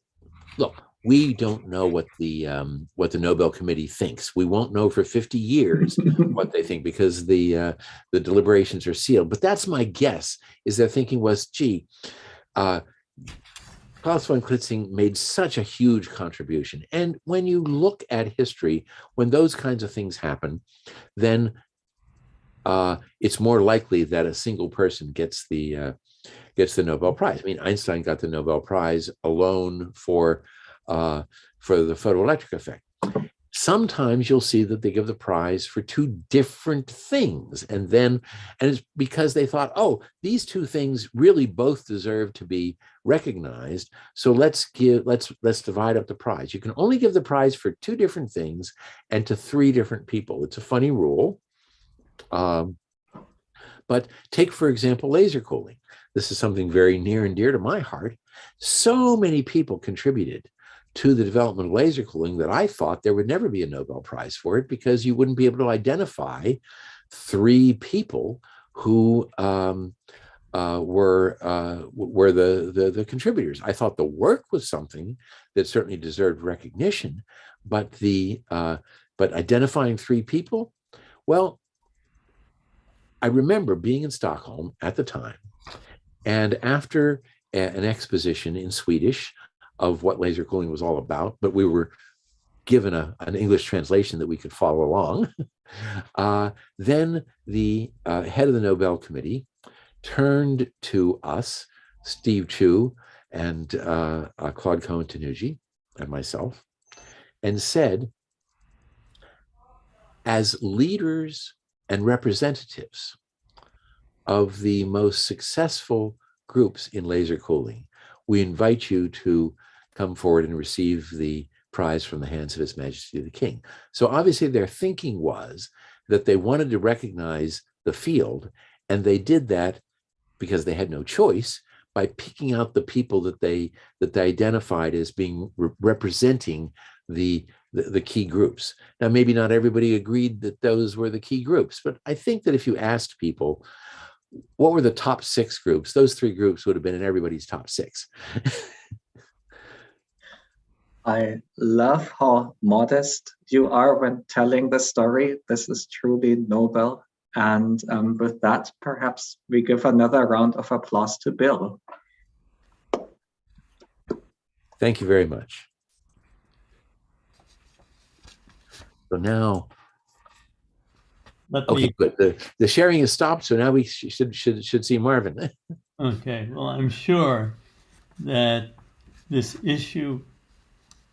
look we don't know what the um, what the Nobel Committee thinks. We won't know for 50 years what they think because the uh, the deliberations are sealed. But that's my guess. Is their thinking was, gee, uh, Klaus von Klitzing made such a huge contribution. And when you look at history, when those kinds of things happen, then uh, it's more likely that a single person gets the uh, gets the Nobel Prize. I mean, Einstein got the Nobel Prize alone for uh, for the photoelectric effect sometimes you'll see that they give the prize for two different things and then and it's because they thought oh these two things really both deserve to be recognized so let's give let's let's divide up the prize. You can only give the prize for two different things and to three different people. It's a funny rule um, but take for example laser cooling. This is something very near and dear to my heart. So many people contributed to the development of laser cooling that I thought there would never be a Nobel Prize for it because you wouldn't be able to identify three people who um, uh, were uh, were the, the the contributors. I thought the work was something that certainly deserved recognition, but the uh, but identifying three people, well, I remember being in Stockholm at the time, and after an exposition in Swedish of what laser cooling was all about, but we were given a, an English translation that we could follow along. Uh, then the uh, head of the Nobel Committee turned to us, Steve Chu and uh, uh, Claude Cohen Tannoudji and myself, and said, as leaders and representatives of the most successful groups in laser cooling, we invite you to come forward and receive the prize from the hands of His Majesty the King. So obviously their thinking was that they wanted to recognize the field, and they did that because they had no choice by picking out the people that they that they identified as being re- representing the, the the key groups. Now, maybe not everybody agreed that those were the key groups, but I think that if you asked people what were the top six groups, those three groups would have been in everybody's top six. I love how modest you are when telling the story. This is truly noble. And um, with that, perhaps we give another round of applause to Bill. Thank you very much. So now, Let okay, me, good. The, the sharing is stopped. So now we should should should see Marvin. okay, well, I'm sure that this issue,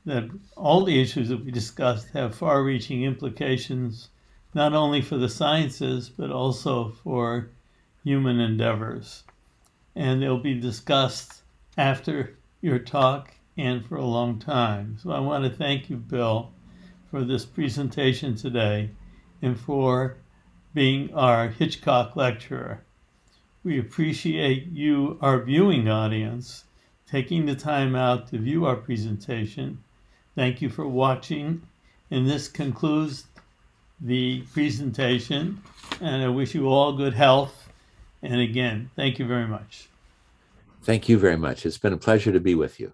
that all the issues that we discussed have far-reaching implications, not only for the sciences, but also for human endeavors. And they'll be discussed after your talk and for a long time. So I want to thank you, Bill, for this presentation today and for being our Hitchcock lecturer. We appreciate you, our viewing audience, taking the time out to view our presentation. Thank you for watching, and this concludes the presentation. And I wish you all good health. And again, thank you very much. Thank you very much. It's been a pleasure to be with you.